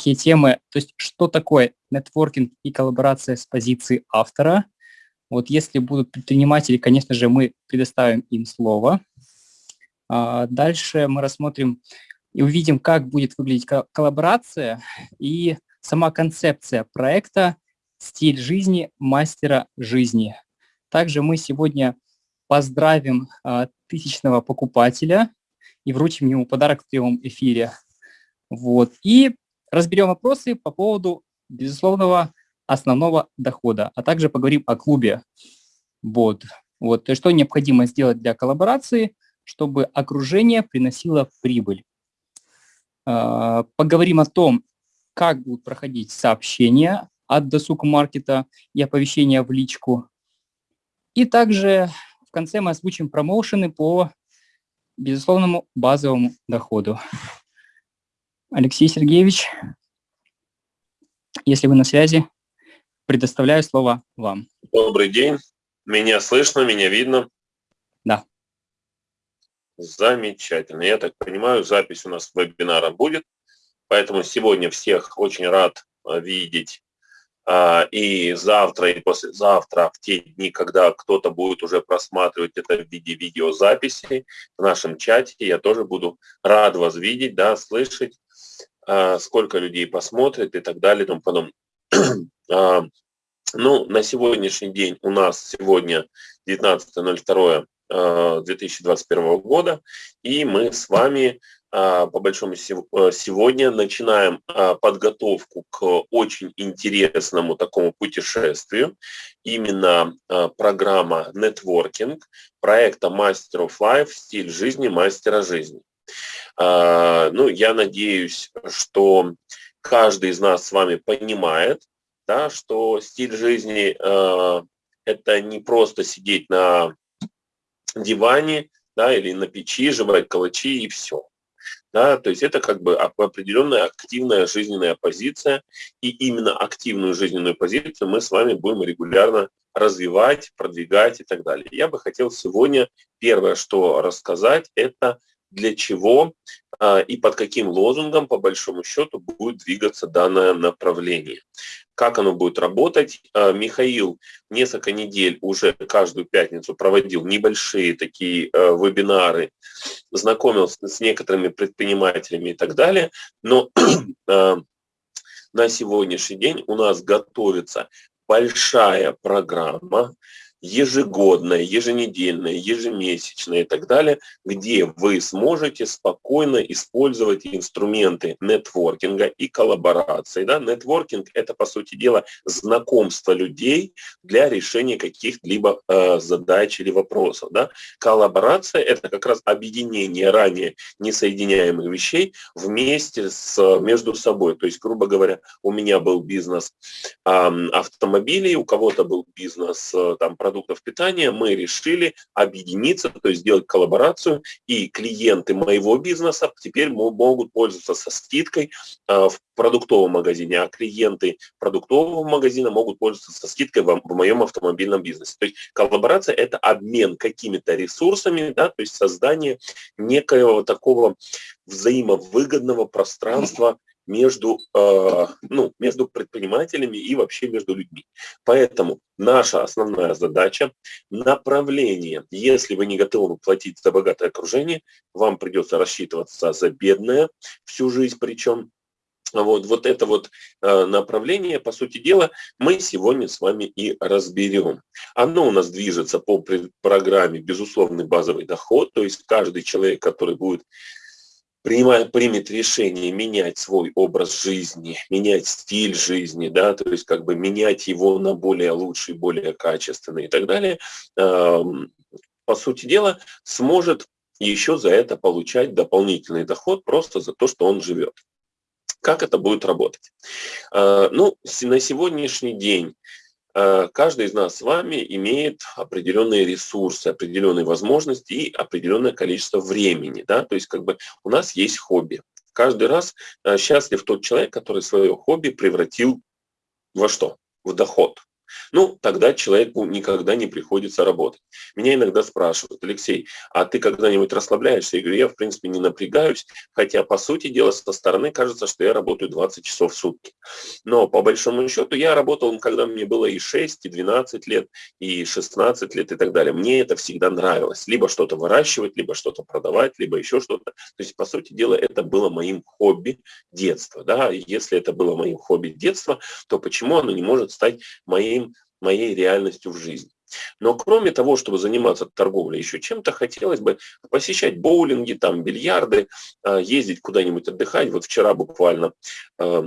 такие темы, то есть что такое нетворкинг и коллаборация с позиции автора. Вот если будут предприниматели, конечно же, мы предоставим им слово. А дальше мы рассмотрим и увидим, как будет выглядеть коллаборация и сама концепция проекта «Стиль жизни мастера жизни». Также мы сегодня поздравим а, тысячного покупателя и вручим ему подарок в прямом эфире. Вот. И разберем вопросы по поводу безусловного основного дохода, а также поговорим о клубе. Вот. Вот. Есть, что необходимо сделать для коллаборации, чтобы окружение приносило прибыль. А, поговорим о том, как будут проходить сообщения от досуг маркета и оповещения в личку. И также в конце мы озвучим промоушены по безусловному базовому доходу. Алексей Сергеевич, если вы на связи, предоставляю слово вам. Добрый день. Меня слышно, меня видно? Да. Замечательно. Я так понимаю, запись у нас вебинара будет. Поэтому сегодня всех очень рад э, видеть. А, и завтра, и послезавтра, в те дни, когда кто-то будет уже просматривать это в виде видеозаписи в нашем чате, я тоже буду рад вас видеть, да, слышать, а, сколько людей посмотрит и так далее и тому подобное. А, ну, на сегодняшний день у нас сегодня 19.02 2021 года, и мы с вами а, по большому э, сегодня начинаем а, подготовку к очень интересному такому путешествию. Именно а, программа Networking проекта Master of Life «Стиль жизни мастера жизни». Ну, я надеюсь, что каждый из нас с вами понимает, да, что стиль жизни – это не просто сидеть на диване да, или на печи, жевать калачи и все. Да, то есть это как бы определенная активная жизненная позиция, и именно активную жизненную позицию мы с вами будем регулярно развивать, продвигать и так далее. Я бы хотел сегодня первое, что рассказать, это для чего а, и под каким лозунгом, по большому счету, будет двигаться данное направление как оно будет работать. А, Михаил несколько недель уже каждую пятницу проводил небольшие такие э, вебинары, знакомился с некоторыми предпринимателями и так далее. Но а, на сегодняшний день у нас готовится большая программа, ежегодное, еженедельное, ежемесячное и так далее, где вы сможете спокойно использовать инструменты нетворкинга и коллаборации. Да? Нетворкинг – это, по сути дела, знакомство людей для решения каких-либо э, задач или вопросов. Да? Коллаборация – это как раз объединение ранее несоединяемых вещей вместе с, между собой. То есть, грубо говоря, у меня был бизнес э, автомобилей, у кого-то был бизнес э, там, продуктов питания, мы решили объединиться, то есть сделать коллаборацию, и клиенты моего бизнеса теперь могут пользоваться со скидкой а, в продуктовом магазине, а клиенты продуктового магазина могут пользоваться со скидкой в, моем автомобильном бизнесе. То есть коллаборация – это обмен какими-то ресурсами, да, то есть создание некоего такого взаимовыгодного пространства между, э, ну, между предпринимателями и вообще между людьми. Поэтому наша основная задача – направление. Если вы не готовы платить за богатое окружение, вам придется рассчитываться за бедное всю жизнь причем. Вот, вот это вот э, направление, по сути дела, мы сегодня с вами и разберем. Оно у нас движется по программе «Безусловный базовый доход», то есть каждый человек, который будет принимает, примет решение менять свой образ жизни, менять стиль жизни, да, то есть как бы менять его на более лучший, более качественный и так далее, по сути дела, сможет еще за это получать дополнительный доход просто за то, что он живет. Как это будет работать? А, ну, на сегодняшний день Э, каждый из нас с вами имеет определенные ресурсы, определенные возможности и определенное количество времени. Да? То есть как бы у нас есть хобби. Каждый раз э, счастлив тот человек, который свое хобби превратил во что? В доход. Ну, тогда человеку никогда не приходится работать. Меня иногда спрашивают, Алексей, а ты когда-нибудь расслабляешься? Я говорю, я в принципе не напрягаюсь, хотя по сути дела со стороны кажется, что я работаю 20 часов в сутки. Но по большому счету я работал, когда мне было и 6, и 12 лет, и 16 лет и так далее. Мне это всегда нравилось. Либо что-то выращивать, либо что-то продавать, либо еще что-то. То есть, по сути дела, это было моим хобби детства. Да? Если это было моим хобби детства, то почему оно не может стать моим, моей реальностью в жизни? Но кроме того, чтобы заниматься торговлей еще чем-то, хотелось бы посещать боулинги, там бильярды, а, ездить куда-нибудь отдыхать. Вот вчера буквально а,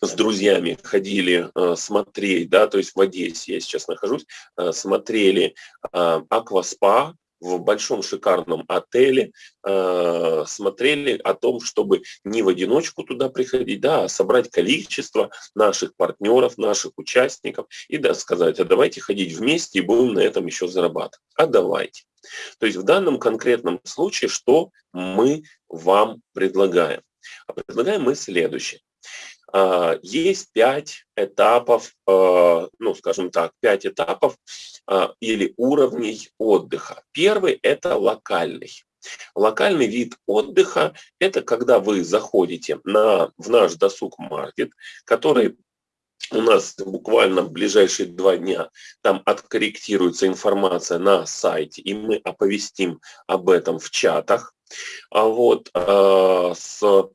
с друзьями ходили а, смотреть, да, то есть в Одессе я сейчас нахожусь, смотрели акваспа, в большом шикарном отеле, э, смотрели о том, чтобы не в одиночку туда приходить, да, а собрать количество наших партнеров, наших участников и да, сказать, а давайте ходить вместе и будем на этом еще зарабатывать. А давайте. То есть в данном конкретном случае что мы вам предлагаем? А предлагаем мы следующее. А, есть пять этапов, а, ну, скажем так, пять этапов а, или уровней отдыха. Первый – это локальный. Локальный вид отдыха – это когда вы заходите на, в наш досуг-маркет, который у нас буквально в ближайшие два дня там откорректируется информация на сайте, и мы оповестим об этом в чатах. А вот э, с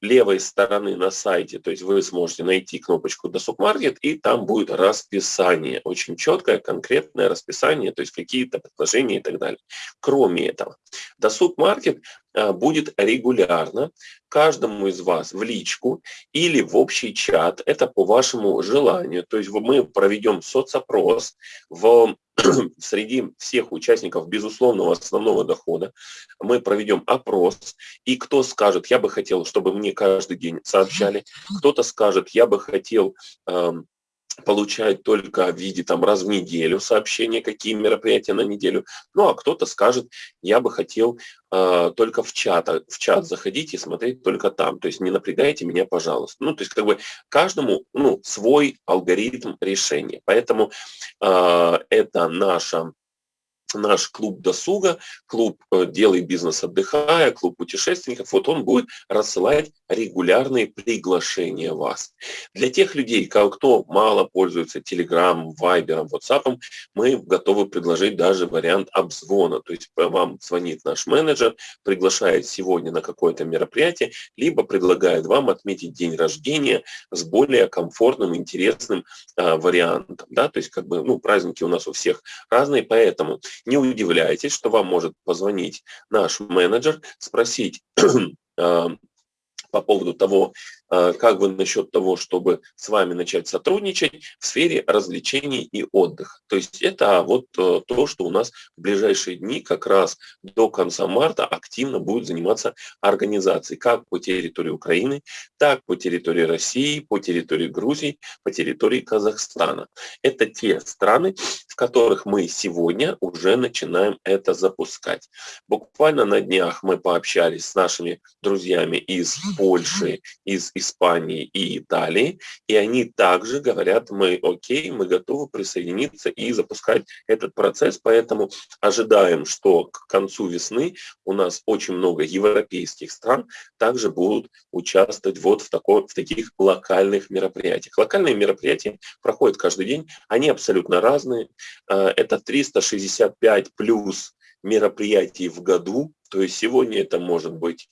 левой стороны на сайте, то есть вы сможете найти кнопочку «Досуг Маркет», и там будет расписание, очень четкое, конкретное расписание, то есть какие-то предложения и так далее. Кроме этого, «Досуг Маркет» будет регулярно каждому из вас в личку или в общий чат, это по вашему желанию, то есть мы проведем соцопрос в среди всех участников безусловного основного дохода. Мы проведем опрос, и кто скажет, я бы хотел, чтобы мне каждый день сообщали, кто-то скажет, я бы хотел эм, получать только в виде там раз в неделю сообщения, какие мероприятия на неделю. Ну, а кто-то скажет, я бы хотел э, только в чат, в чат заходить и смотреть только там. То есть не напрягайте меня, пожалуйста. Ну, то есть как бы каждому ну, свой алгоритм решения. Поэтому э, это наша наш клуб досуга, клуб э, «Делай бизнес отдыхая», клуб путешественников, вот он будет рассылать регулярные приглашения вас. Для тех людей, кто мало пользуется Telegram, Viber, WhatsApp, мы готовы предложить даже вариант обзвона. То есть вам звонит наш менеджер, приглашает сегодня на какое-то мероприятие, либо предлагает вам отметить день рождения с более комфортным, интересным а, вариантом. Да? То есть как бы, ну, праздники у нас у всех разные, поэтому не удивляйтесь, что вам может позвонить наш менеджер, спросить, а, по поводу того, как вы насчет того, чтобы с вами начать сотрудничать в сфере развлечений и отдыха. То есть это вот э, то, что у нас в ближайшие дни, как раз до конца марта, активно будет заниматься организацией как по территории Украины, так по территории России, по территории Грузии, по территории Казахстана. Это те страны, в которых мы сегодня уже начинаем это запускать. Буквально на днях мы пообщались с нашими друзьями из Польши, из Испании и Италии, и они также говорят, мы окей, мы готовы присоединиться и запускать этот процесс, поэтому ожидаем, что к концу весны у нас очень много европейских стран также будут участвовать вот в, такой, в таких локальных мероприятиях. Локальные мероприятия проходят каждый день, они абсолютно разные, а, это 365 плюс мероприятий в году, то есть сегодня это может быть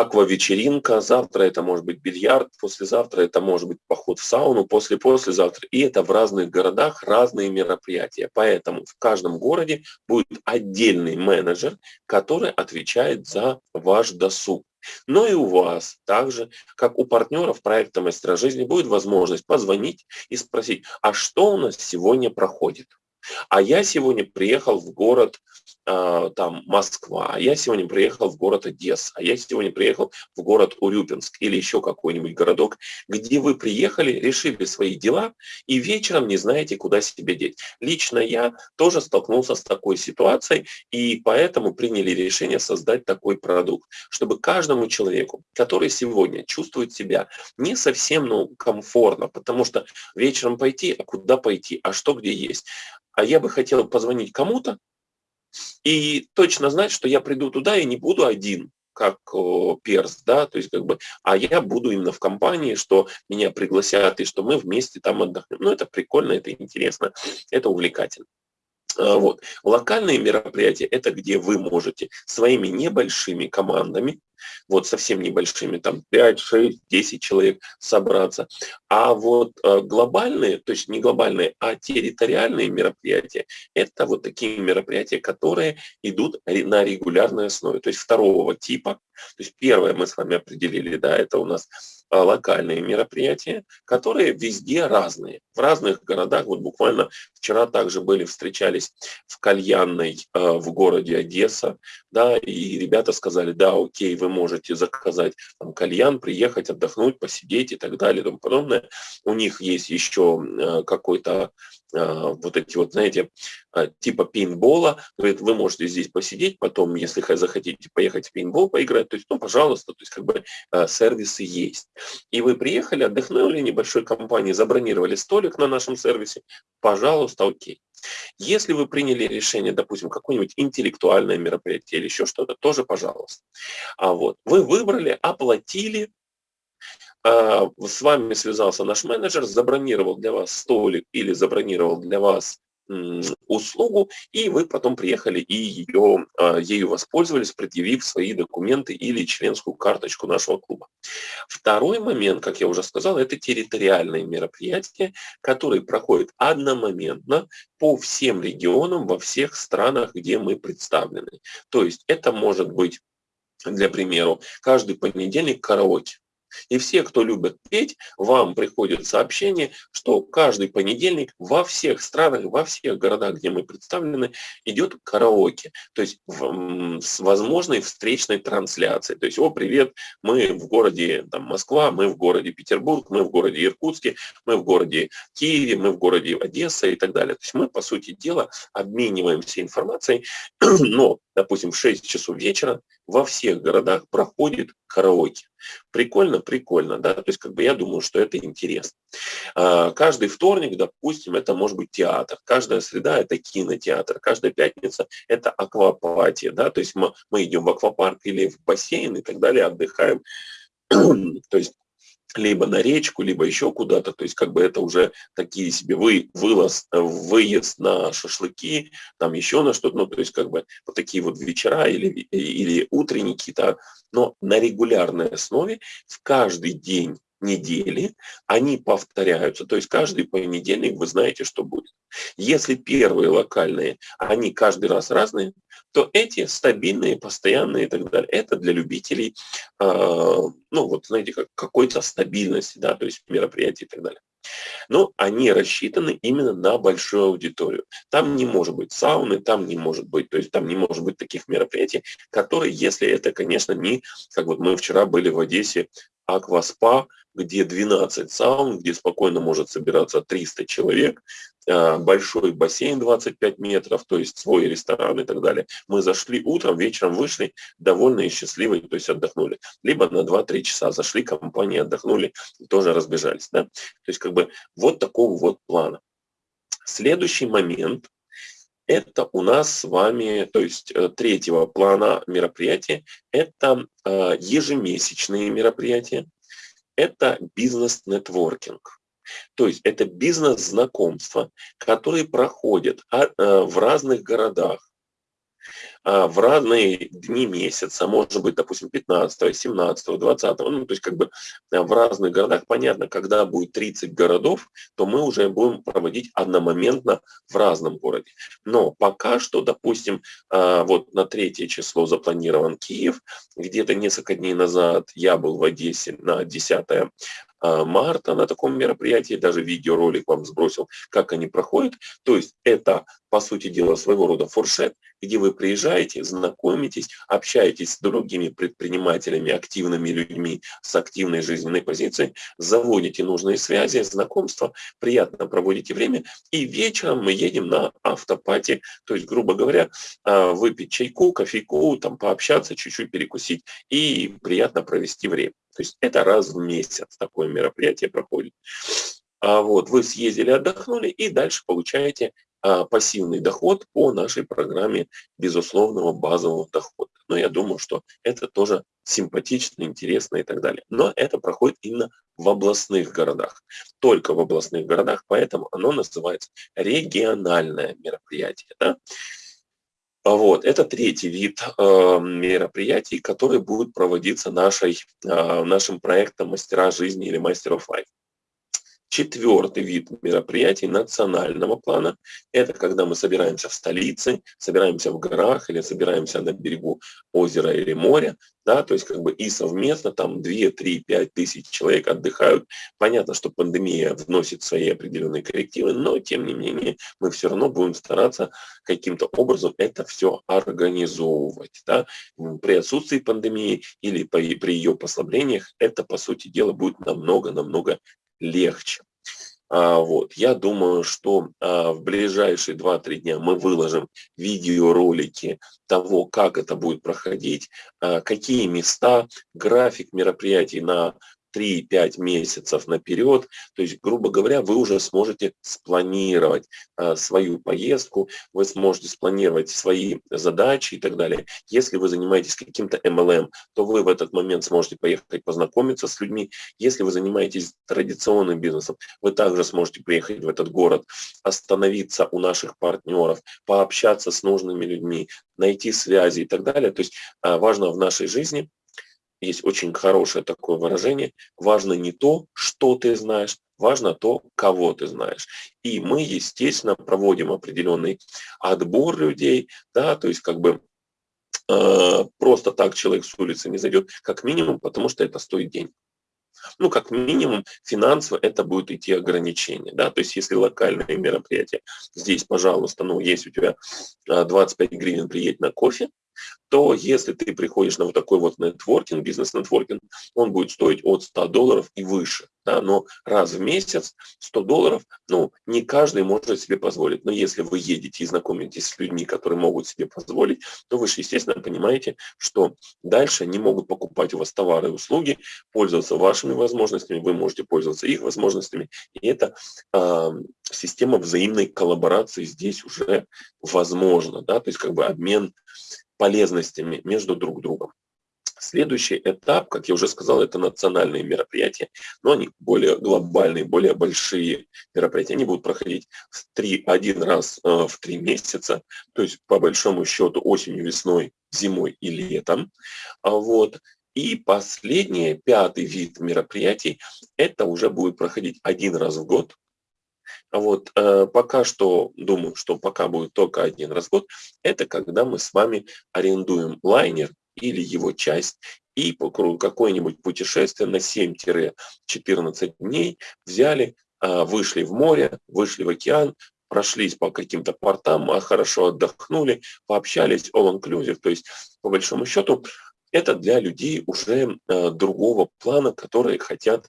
аква-вечеринка, завтра это может быть бильярд, послезавтра это может быть поход в сауну, после-послезавтра. И это в разных городах разные мероприятия. Поэтому в каждом городе будет отдельный менеджер, который отвечает за ваш досуг. Но и у вас, также, как у партнеров проекта «Мастера жизни», будет возможность позвонить и спросить, а что у нас сегодня проходит? А я сегодня приехал в город э, там Москва, а я сегодня приехал в город Одесса, а я сегодня приехал в город Урюпинск или еще какой-нибудь городок, где вы приехали, решили свои дела и вечером не знаете, куда себя деть. Лично я тоже столкнулся с такой ситуацией и поэтому приняли решение создать такой продукт, чтобы каждому человеку, который сегодня чувствует себя не совсем ну, комфортно, потому что вечером пойти, а куда пойти, а что где есть, а я бы хотел позвонить кому-то и точно знать, что я приду туда и не буду один, как перс, да, то есть как бы, а я буду именно в компании, что меня пригласят и что мы вместе там отдохнем. Ну, это прикольно, это интересно, это увлекательно. А, вот. Локальные мероприятия – это где вы можете своими небольшими командами, вот совсем небольшими, там 5, 6, 10 человек собраться. А вот э, глобальные, то есть не глобальные, а территориальные мероприятия, это вот такие мероприятия, которые идут на регулярной основе, то есть второго типа. То есть первое мы с вами определили, да, это у нас локальные мероприятия, которые везде разные. В разных городах, вот буквально вчера также были, встречались в кальянной э, в городе Одесса, да, и ребята сказали, да, окей, вы можете заказать там кальян, приехать, отдохнуть, посидеть и так далее и тому подобное. У них есть еще э, какой-то вот эти вот, знаете, типа пейнтбола, говорит, вы можете здесь посидеть, потом, если захотите поехать в пейнтбол поиграть, то есть, ну, пожалуйста, то есть, как бы сервисы есть. И вы приехали, отдохнули небольшой компании, забронировали столик на нашем сервисе, пожалуйста, окей. Если вы приняли решение, допустим, какое-нибудь интеллектуальное мероприятие или еще что-то, тоже пожалуйста. А вот вы выбрали, оплатили, а, с вами связался наш менеджер, забронировал для вас столик или забронировал для вас услугу, и вы потом приехали и ее, а, ею воспользовались, предъявив свои документы или членскую карточку нашего клуба. Второй момент, как я уже сказал, это территориальные мероприятия, которые проходят одномоментно по всем регионам во всех странах, где мы представлены. То есть это может быть, для примеру, каждый понедельник караоке. И все, кто любит петь, вам приходит сообщение, что каждый понедельник во всех странах, во всех городах, где мы представлены, идет караоке. То есть в, с возможной встречной трансляцией. То есть, о, привет, мы в городе там, Москва, мы в городе Петербург, мы в городе Иркутске, мы в городе Киеве, мы в городе Одесса и так далее. То есть мы, по сути дела, обмениваемся информацией, но, допустим, в 6 часов вечера во всех городах проходит караоке. Прикольно, прикольно, да, то есть как бы я думаю, что это интересно. А, каждый вторник, допустим, это может быть театр, каждая среда это кинотеатр, каждая пятница это аквапатия, да, то есть мы, мы идем в аквапарк или в бассейн и так далее, отдыхаем. то есть либо на речку, либо еще куда-то. То есть как бы это уже такие себе вы, вылаз, э, выезд на шашлыки, там еще на что-то. Ну, то есть как бы вот такие вот вечера или, или утренники-то, но на регулярной основе в каждый день недели, они повторяются. То есть каждый понедельник вы знаете, что будет. Если первые локальные, они каждый раз разные, то эти стабильные, постоянные и так далее. Это для любителей, э, ну вот знаете, как какой-то стабильности, да, то есть мероприятий и так далее. Но они рассчитаны именно на большую аудиторию. Там не может быть сауны, там не может быть, то есть там не может быть таких мероприятий, которые, если это, конечно, не, как вот мы вчера были в Одессе, акваспа, где 12 саун, где спокойно может собираться 300 человек, большой бассейн 25 метров, то есть свой ресторан и так далее. Мы зашли утром, вечером вышли довольные, счастливые, то есть отдохнули. Либо на 2-3 часа зашли, компании отдохнули, тоже разбежались. Да? То есть как бы вот такого вот плана. Следующий момент – это у нас с вами, то есть э, третьего плана мероприятия, это э, ежемесячные мероприятия, это бизнес-нетворкинг. То есть это бизнес-знакомства, которые проходят а, э, в разных городах, а, в разные дни месяца, может быть, допустим, 15, 17, 20, ну, то есть как бы э, в разных городах, понятно, когда будет 30 городов, то мы уже будем проводить одномоментно в разном городе. Но пока что, допустим, а, вот на третье число запланирован Киев, где-то несколько дней назад я был в Одессе на 10 а, марта на таком мероприятии, даже видеоролик вам сбросил, как они проходят. То есть это, по сути дела, своего рода фуршет, где вы приезжаете, знакомитесь, общаетесь с другими предпринимателями, активными людьми с активной жизненной позицией, заводите нужные связи, знакомства, приятно проводите время, и вечером мы едем на автопати, то есть, грубо говоря, а, выпить чайку, кофейку, там пообщаться, чуть-чуть перекусить и приятно провести время. То есть это раз в месяц такое мероприятие проходит. А вот вы съездили, отдохнули и дальше получаете пассивный доход по нашей программе безусловного базового дохода. Но я думаю, что это тоже симпатично, интересно и так далее. Но это проходит именно в областных городах. Только в областных городах, поэтому оно называется региональное мероприятие. Да? Вот, это третий вид э, мероприятий, который будет проводиться нашей, э, нашим проектом «Мастера жизни» или «Мастер of Life». Четвертый вид мероприятий национального плана – это когда мы собираемся в столице, собираемся в горах или собираемся на берегу озера или моря, да, то есть как бы и совместно там 2, 3, 5 тысяч человек отдыхают. Понятно, что пандемия вносит свои определенные коррективы, но тем не менее мы все равно будем стараться каким-то образом это все организовывать. Да. При отсутствии пандемии или при ее послаблениях это, по сути дела, будет намного-намного легче. А, вот. Я думаю, что а, в ближайшие 2-3 дня мы выложим видеоролики того, как это будет проходить, а, какие места, график мероприятий на 3-5 месяцев наперед. То есть, грубо говоря, вы уже сможете спланировать а, свою поездку, вы сможете спланировать свои задачи и так далее. Если вы занимаетесь каким-то MLM, то вы в этот момент сможете поехать познакомиться с людьми. Если вы занимаетесь традиционным бизнесом, вы также сможете приехать в этот город, остановиться у наших партнеров, пообщаться с нужными людьми, найти связи и так далее. То есть а, важно в нашей жизни есть очень хорошее такое выражение. Важно не то, что ты знаешь, важно то, кого ты знаешь. И мы, естественно, проводим определенный отбор людей, да, то есть как бы э, просто так человек с улицы не зайдет, как минимум, потому что это стоит денег. Ну, как минимум, финансово это будет идти ограничение. Да? То есть, если локальное мероприятие, здесь, пожалуйста, ну, есть у тебя 25 э, гривен, приедь на кофе, то если ты приходишь на вот такой вот нетворкинг, бизнес-нетворкинг, он будет стоить от 100 долларов и выше. Да, но раз в месяц 100 долларов, ну, не каждый может себе позволить. Но если вы едете и знакомитесь с людьми, которые могут себе позволить, то вы же, естественно, понимаете, что дальше они могут покупать у вас товары и услуги, пользоваться вашими возможностями, вы можете пользоваться их возможностями. И это э, система взаимной коллаборации здесь уже возможна. Да? То есть как бы обмен полезностями между друг другом. Следующий этап, как я уже сказал, это национальные мероприятия, но они более глобальные, более большие мероприятия. Они будут проходить в три, один раз э, в три месяца, то есть по большому счету осенью, весной, зимой и летом. А вот. И последний, пятый вид мероприятий, это уже будет проходить один раз в год, вот э, пока что, думаю, что пока будет только один год, это когда мы с вами арендуем лайнер или его часть и по какое-нибудь путешествие на 7-14 дней взяли, э, вышли в море, вышли в океан, прошлись по каким-то портам, а хорошо отдохнули, пообщались, all-inclusive, то есть по большому счету это для людей уже э, другого плана, которые хотят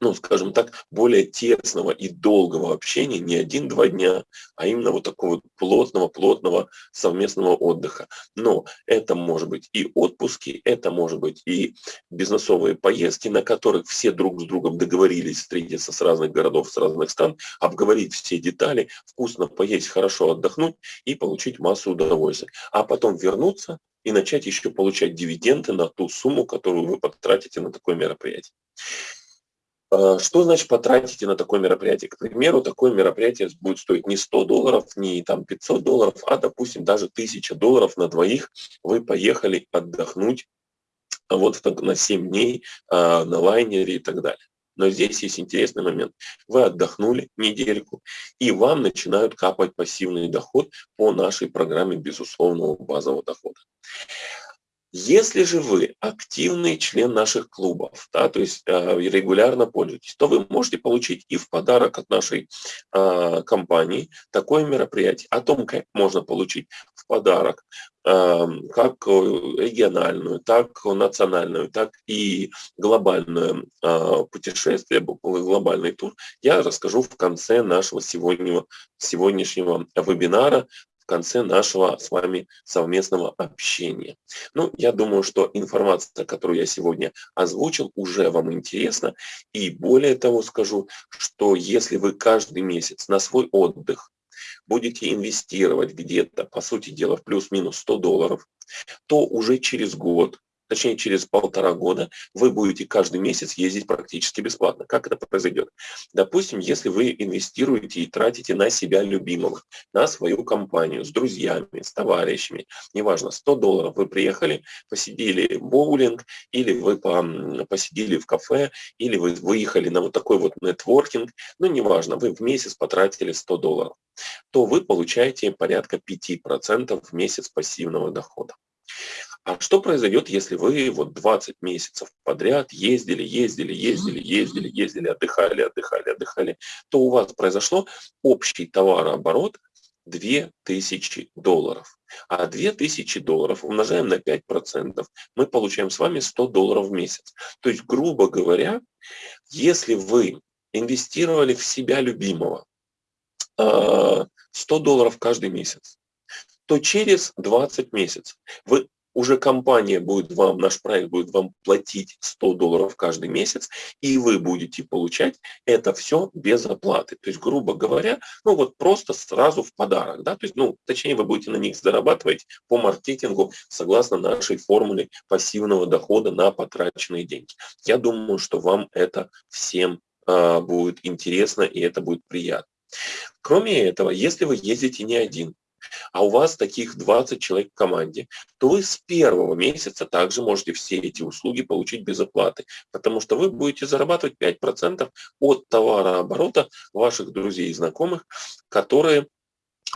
ну, скажем так, более тесного и долгого общения, не один-два дня, а именно вот такого плотного-плотного совместного отдыха. Но это может быть и отпуски, это может быть и бизнесовые поездки, на которых все друг с другом договорились встретиться с разных городов, с разных стран, обговорить все детали, вкусно поесть, хорошо отдохнуть и получить массу удовольствия. А потом вернуться и начать еще получать дивиденды на ту сумму, которую вы потратите на такое мероприятие. А, что значит потратите на такое мероприятие? К примеру, такое мероприятие будет стоить не 100 долларов, не там 500 долларов, а, допустим, даже 1000 долларов на двоих. Вы поехали отдохнуть вот на 7 дней а, на лайнере и так далее. Но здесь есть интересный момент. Вы отдохнули недельку, и вам начинают капать пассивный доход по нашей программе безусловного базового дохода. Если же вы активный член наших клубов, да, то есть э, регулярно пользуетесь, то вы можете получить и в подарок от нашей э, компании такое мероприятие. О том, как можно получить в подарок э, как региональную, так национальную, так и глобальное э, путешествие, глобальный тур, я расскажу в конце нашего сегодняшнего, сегодняшнего вебинара в конце нашего с вами совместного общения. Ну, я думаю, что информация, которую я сегодня озвучил, уже вам интересна. И более того скажу, что если вы каждый месяц на свой отдых будете инвестировать где-то, по сути дела, в плюс-минус 100 долларов, то уже через год точнее через полтора года, вы будете каждый месяц ездить практически бесплатно. Как это произойдет? Допустим, если вы инвестируете и тратите на себя любимого, на свою компанию, с друзьями, с товарищами, неважно, 100 долларов вы приехали, посидели боулинг, или вы посидели в кафе, или вы выехали на вот такой вот нетворкинг, ну неважно, вы в месяц потратили 100 долларов, то вы получаете порядка 5% в месяц пассивного дохода. А что произойдет, если вы вот 20 месяцев подряд ездили, ездили, ездили, ездили, ездили, отдыхали, отдыхали, отдыхали, то у вас произошло общий товарооборот 2000 долларов. А 2000 долларов умножаем на 5%, мы получаем с вами 100 долларов в месяц. То есть, грубо говоря, если вы инвестировали в себя любимого 100 а, долларов каждый месяц, то через 20 месяцев вы уже компания будет вам, наш проект будет вам платить 100 долларов каждый месяц, и вы будете получать это все без оплаты. То есть, грубо говоря, ну вот просто сразу в подарок. Да? То есть, ну, точнее, вы будете на них зарабатывать по маркетингу согласно нашей формуле пассивного дохода на потраченные деньги. Я думаю, что вам это всем э, будет интересно и это будет приятно. Кроме этого, если вы ездите не один, а у вас таких 20 человек в команде, то вы с первого месяца также можете все эти услуги получить без оплаты, потому что вы будете зарабатывать 5% от товарооборота ваших друзей и знакомых, которые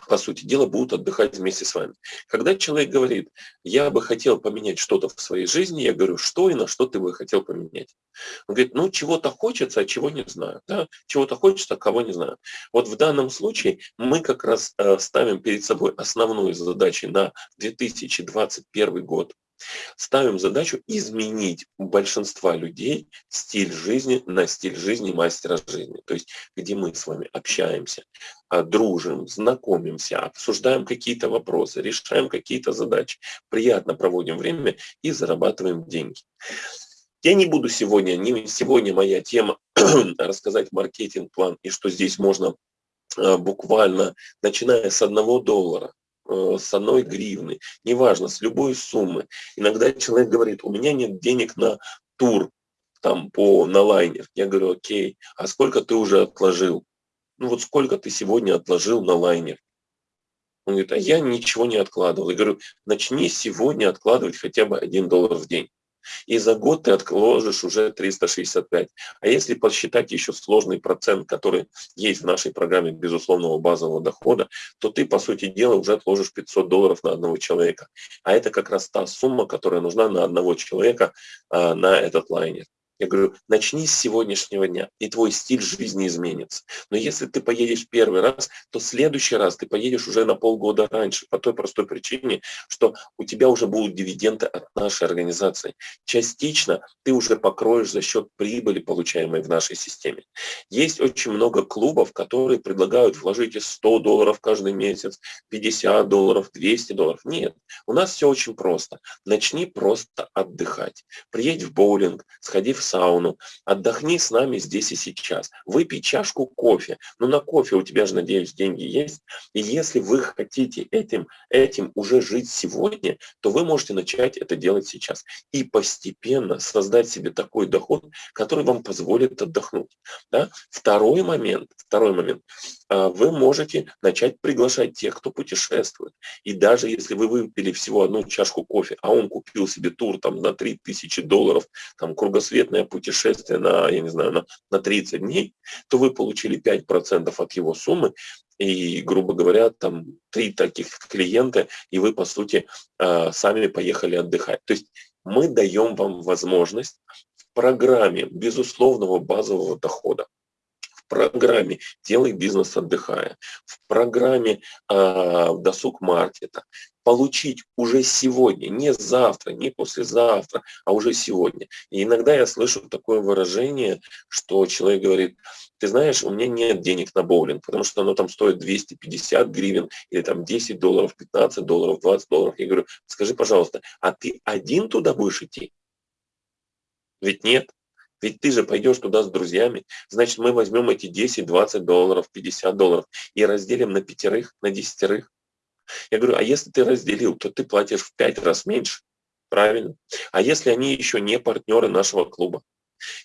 по сути дела, будут отдыхать вместе с вами. Когда человек говорит, я бы хотел поменять что-то в своей жизни, я говорю, что и на что ты бы хотел поменять? Он говорит, ну, чего-то хочется, а чего не знаю. Да? Чего-то хочется, а кого не знаю. Вот в данном случае мы как раз э, ставим перед собой основную задачу на 2021 год. Ставим задачу изменить у большинства людей стиль жизни на стиль жизни мастера жизни. То есть, где мы с вами общаемся, а, дружим, знакомимся, обсуждаем какие-то вопросы, решаем какие-то задачи, приятно проводим время и зарабатываем деньги. Я не буду сегодня, не сегодня моя тема рассказать маркетинг-план и что здесь можно а, буквально, начиная с одного доллара, с одной гривны, неважно, с любой суммы. Иногда человек говорит, у меня нет денег на тур, там, по, на лайнер. Я говорю, окей, а сколько ты уже отложил? Ну вот сколько ты сегодня отложил на лайнер? Он говорит, а я ничего не откладывал. Я говорю, начни сегодня откладывать хотя бы 1 доллар в день. И за год ты отложишь уже 365. А если посчитать еще сложный процент, который есть в нашей программе безусловного базового дохода, то ты, по сути дела, уже отложишь 500 долларов на одного человека. А это как раз та сумма, которая нужна на одного человека а, на этот лайнер. Я говорю, начни с сегодняшнего дня, и твой стиль жизни изменится. Но если ты поедешь первый раз, то в следующий раз ты поедешь уже на полгода раньше, по той простой причине, что у тебя уже будут дивиденды от нашей организации. Частично ты уже покроешь за счет прибыли, получаемой в нашей системе. Есть очень много клубов, которые предлагают вложить 100 долларов каждый месяц, 50 долларов, 200 долларов. Нет, у нас все очень просто. Начни просто отдыхать. Приедь в боулинг, сходи в сауну, отдохни с нами здесь и сейчас, выпей чашку кофе. Ну на кофе у тебя же, надеюсь, деньги есть. И если вы хотите этим, этим уже жить сегодня, то вы можете начать это делать сейчас. И постепенно создать себе такой доход, который вам позволит отдохнуть. Да? Второй момент, второй момент. А, вы можете начать приглашать тех, кто путешествует. И даже если вы выпили всего одну чашку кофе, а он купил себе тур там на 3000 долларов, там кругосветное длительное путешествие на, я не знаю, на, на 30 дней, то вы получили 5% от его суммы, и, грубо говоря, там три таких клиента, и вы, по сути, э, сами поехали отдыхать. То есть мы даем вам возможность в программе безусловного базового дохода, в программе «Делай бизнес отдыхая», в программе э, «Досуг маркета», получить уже сегодня, не завтра, не послезавтра, а уже сегодня. И иногда я слышу такое выражение, что человек говорит, ты знаешь, у меня нет денег на боулинг, потому что оно там стоит 250 гривен, или там 10 долларов, 15 долларов, 20 долларов. Я говорю, скажи, пожалуйста, а ты один туда будешь идти? Ведь нет. Ведь ты же пойдешь туда с друзьями, значит, мы возьмем эти 10, 20 долларов, 50 долларов и разделим на пятерых, на десятерых. Я говорю, а если ты разделил, то ты платишь в пять раз меньше, правильно? А если они еще не партнеры нашего клуба?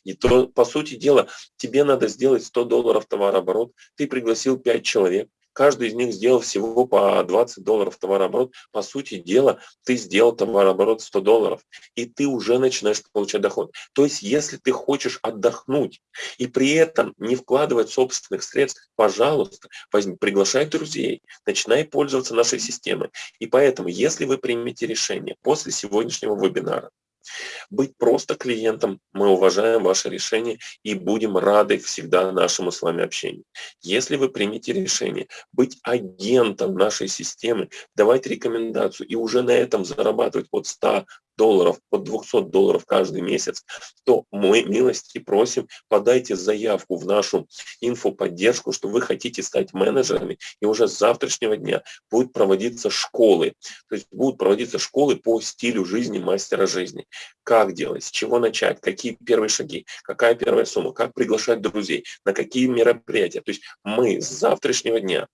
И то, по сути дела, тебе надо сделать 100 долларов товарооборот, ты пригласил 5 человек, каждый из них сделал всего по 20 долларов товарооборот, по сути дела, ты сделал товарооборот 100 долларов, и ты уже начинаешь получать доход. То есть, если ты хочешь отдохнуть и при этом не вкладывать собственных средств, пожалуйста, возьми, приглашай друзей, начинай пользоваться нашей системой. И поэтому, если вы примете решение после сегодняшнего вебинара, быть просто клиентом, мы уважаем ваше решение и будем рады всегда нашему с вами общению. Если вы примете решение быть агентом нашей системы, давать рекомендацию и уже на этом зарабатывать от 100, долларов, под 200 долларов каждый месяц, то мы милости просим, подайте заявку в нашу инфоподдержку, что вы хотите стать менеджерами, и уже с завтрашнего дня будут проводиться школы, то есть будут проводиться школы по стилю жизни мастера жизни. Как делать, с чего начать, какие первые шаги, какая первая сумма, как приглашать друзей, на какие мероприятия. То есть мы с завтрашнего дня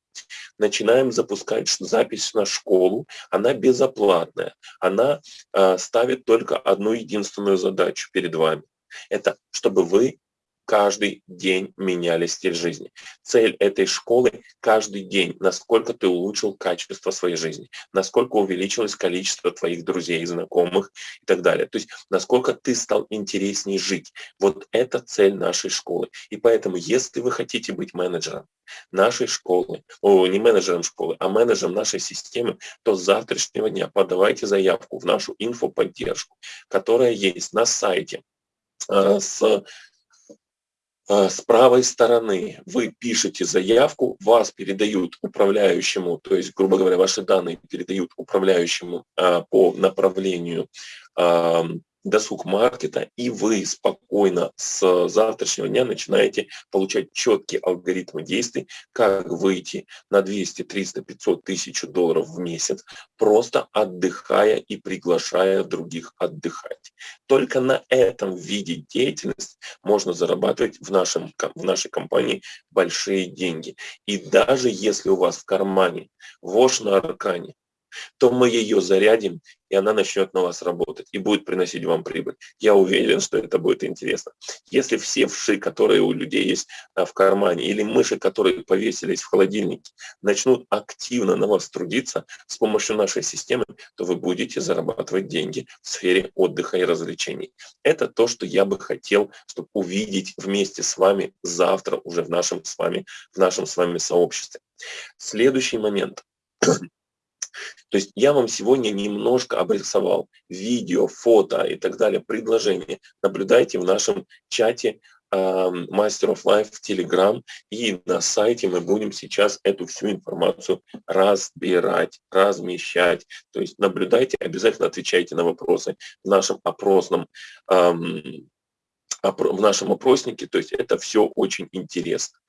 начинаем запускать запись на школу, она безоплатная, она э, ставит только одну единственную задачу перед вами. Это чтобы вы каждый день меняли стиль жизни. Цель этой школы – каждый день, насколько ты улучшил качество своей жизни, насколько увеличилось количество твоих друзей, знакомых и так далее. То есть, насколько ты стал интереснее жить. Вот это цель нашей школы. И поэтому, если вы хотите быть менеджером нашей школы, о, не менеджером школы, а менеджером нашей системы, то с завтрашнего дня подавайте заявку в нашу инфоподдержку, которая есть на сайте э, с а, с правой стороны. Вы пишете заявку, вас передают управляющему, то есть, грубо говоря, ваши данные передают управляющему а, по направлению досуг маркета, и вы спокойно с завтрашнего дня начинаете получать четкие алгоритмы действий, как выйти на 200, 300, 500 тысяч долларов в месяц, просто отдыхая и приглашая других отдыхать. Только на этом виде деятельности можно зарабатывать в, нашем, в нашей компании большие деньги. И даже если у вас в кармане вошь на аркане, то мы ее зарядим, и она начнет на вас работать и будет приносить вам прибыль. Я уверен, что это будет интересно. Если все вши, которые у людей есть а, в кармане, или мыши, которые повесились в холодильнике, начнут активно на вас трудиться с помощью нашей системы, то вы будете зарабатывать деньги в сфере отдыха и развлечений. Это то, что я бы хотел, чтобы увидеть вместе с вами завтра уже в нашем с вами, в нашем с вами сообществе. Следующий момент. То есть я вам сегодня немножко обрисовал видео, фото и так далее, предложения. Наблюдайте в нашем чате Master of Life в Telegram и на сайте мы будем сейчас эту всю информацию разбирать, размещать. То есть наблюдайте, обязательно отвечайте на вопросы в нашем опросном в нашем опроснике, то есть это все очень интересно.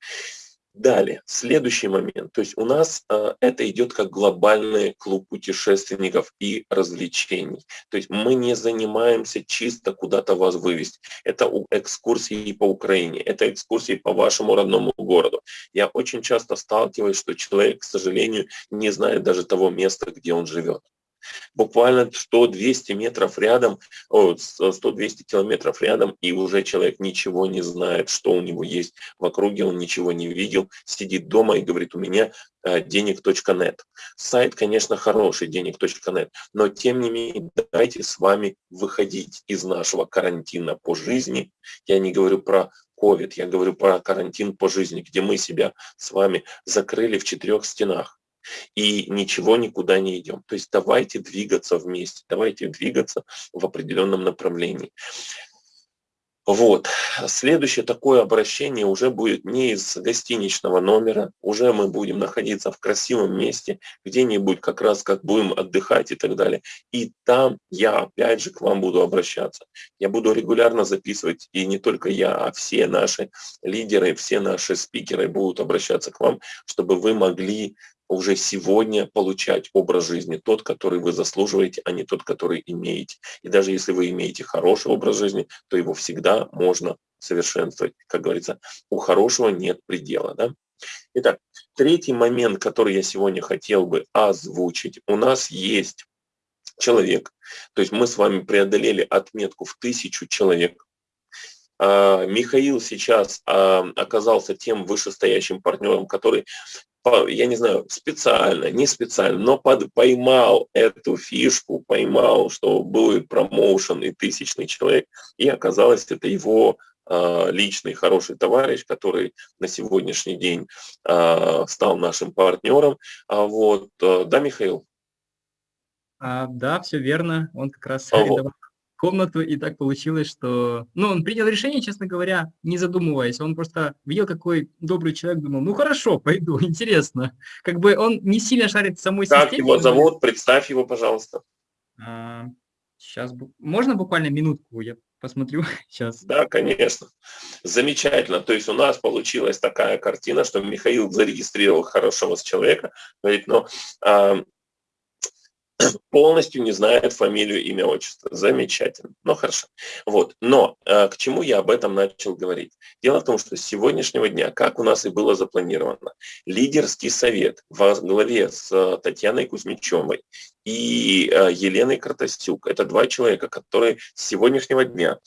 Далее, следующий момент. То есть у нас э, это идет как глобальный клуб путешественников и развлечений. То есть мы не занимаемся чисто куда-то вас вывести. Это экскурсии по Украине, это экскурсии по вашему родному городу. Я очень часто сталкиваюсь, что человек, к сожалению, не знает даже того места, где он живет. Буквально 100-200 метров рядом, 100-200 километров рядом, и уже человек ничего не знает, что у него есть в округе, он ничего не видел, сидит дома и говорит, у меня э, денег.нет. Сайт, конечно, хороший, денег.нет, но тем не менее, давайте с вами выходить из нашего карантина по жизни. Я не говорю про COVID, я говорю про карантин по жизни, где мы себя с вами закрыли в четырех стенах и ничего никуда не идем. То есть давайте двигаться вместе, давайте двигаться в определенном направлении. Вот. Следующее такое обращение уже будет не из гостиничного номера, уже мы будем находиться в красивом месте, где-нибудь как раз как будем отдыхать и так далее. И там я опять же к вам буду обращаться. Я буду регулярно записывать, и не только я, а все наши лидеры, все наши спикеры будут обращаться к вам, чтобы вы могли уже сегодня получать образ жизни, тот, который вы заслуживаете, а не тот, который имеете. И даже если вы имеете хороший образ жизни, то его всегда можно совершенствовать. Как говорится, у хорошего нет предела. Да? Итак, третий момент, который я сегодня хотел бы озвучить. У нас есть человек, то есть мы с вами преодолели отметку в тысячу человек. А, Михаил сейчас а, оказался тем вышестоящим партнером, который я не знаю, специально, не специально, но под, поймал эту фишку, поймал, что будет промоушен и тысячный человек, и оказалось, это его э, личный хороший товарищ, который на сегодняшний день э, стал нашим партнером. А вот, э, да, Михаил? А, да, все верно. Он как раз а вот комнату, и так получилось, что... Ну, он принял решение, честно говоря, не задумываясь. Он просто видел, какой добрый человек, думал, ну хорошо, пойду, интересно. Как бы он не сильно шарит в самой как системе. Как его зовут? Представь его, пожалуйста. А, сейчас, можно буквально минутку, я посмотрю сейчас. Да, конечно. Замечательно. То есть у нас получилась такая картина, что Михаил зарегистрировал хорошего человека, говорит, но а, полностью не знает фамилию, имя, отчество. Замечательно. Ну, хорошо. Вот. Но э, к чему я об этом начал говорить? Дело в том, что с сегодняшнего дня, как у нас и было запланировано, лидерский совет во главе с э, Татьяной Кузьмичевой и э, Еленой Картостюк. Это два человека, которые с сегодняшнего дня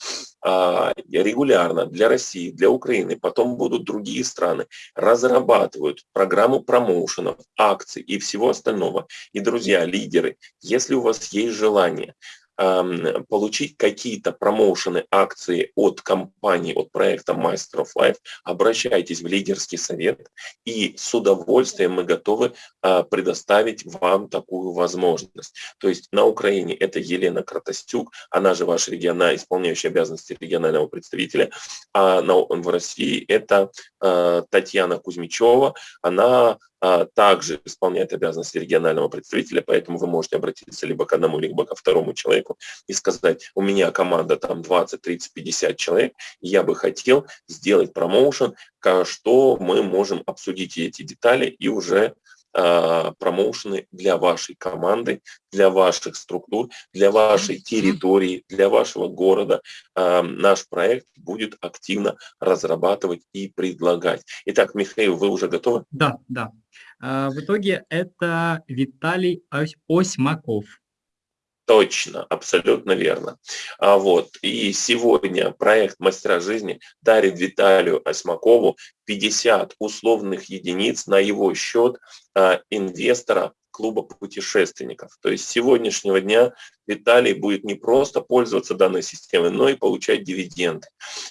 э, регулярно для России, для Украины, потом будут другие страны, разрабатывают программу промоушенов, акций и всего остального. И, друзья, лидеры, если у вас есть желание получить какие-то промоушены, акции от компании, от проекта Master of Life, обращайтесь в лидерский совет, и с удовольствием мы готовы а, предоставить вам такую возможность. То есть на Украине это Елена Кратостюк, она же ваш региональный, исполняющий обязанности регионального представителя, а на, в России это э, Татьяна Кузьмичева, она также исполняет обязанности регионального представителя, поэтому вы можете обратиться либо к одному, либо ко второму человеку и сказать, у меня команда там 20, 30, 50 человек, я бы хотел сделать промоушен, что мы можем обсудить эти детали и уже а, промоушены для вашей команды, для ваших структур, для вашей территории, для вашего города. А, наш проект будет активно разрабатывать и предлагать. Итак, Михаил, вы уже готовы? Да, да. А, в итоге это Виталий Осьмаков. Точно, абсолютно верно. А вот, и сегодня проект «Мастера жизни» дарит Виталию Осьмакову 50 условных единиц на его счет а, инвестора клуба путешественников. То есть с сегодняшнего дня Виталий будет не просто пользоваться данной системой, но и получать дивиденды.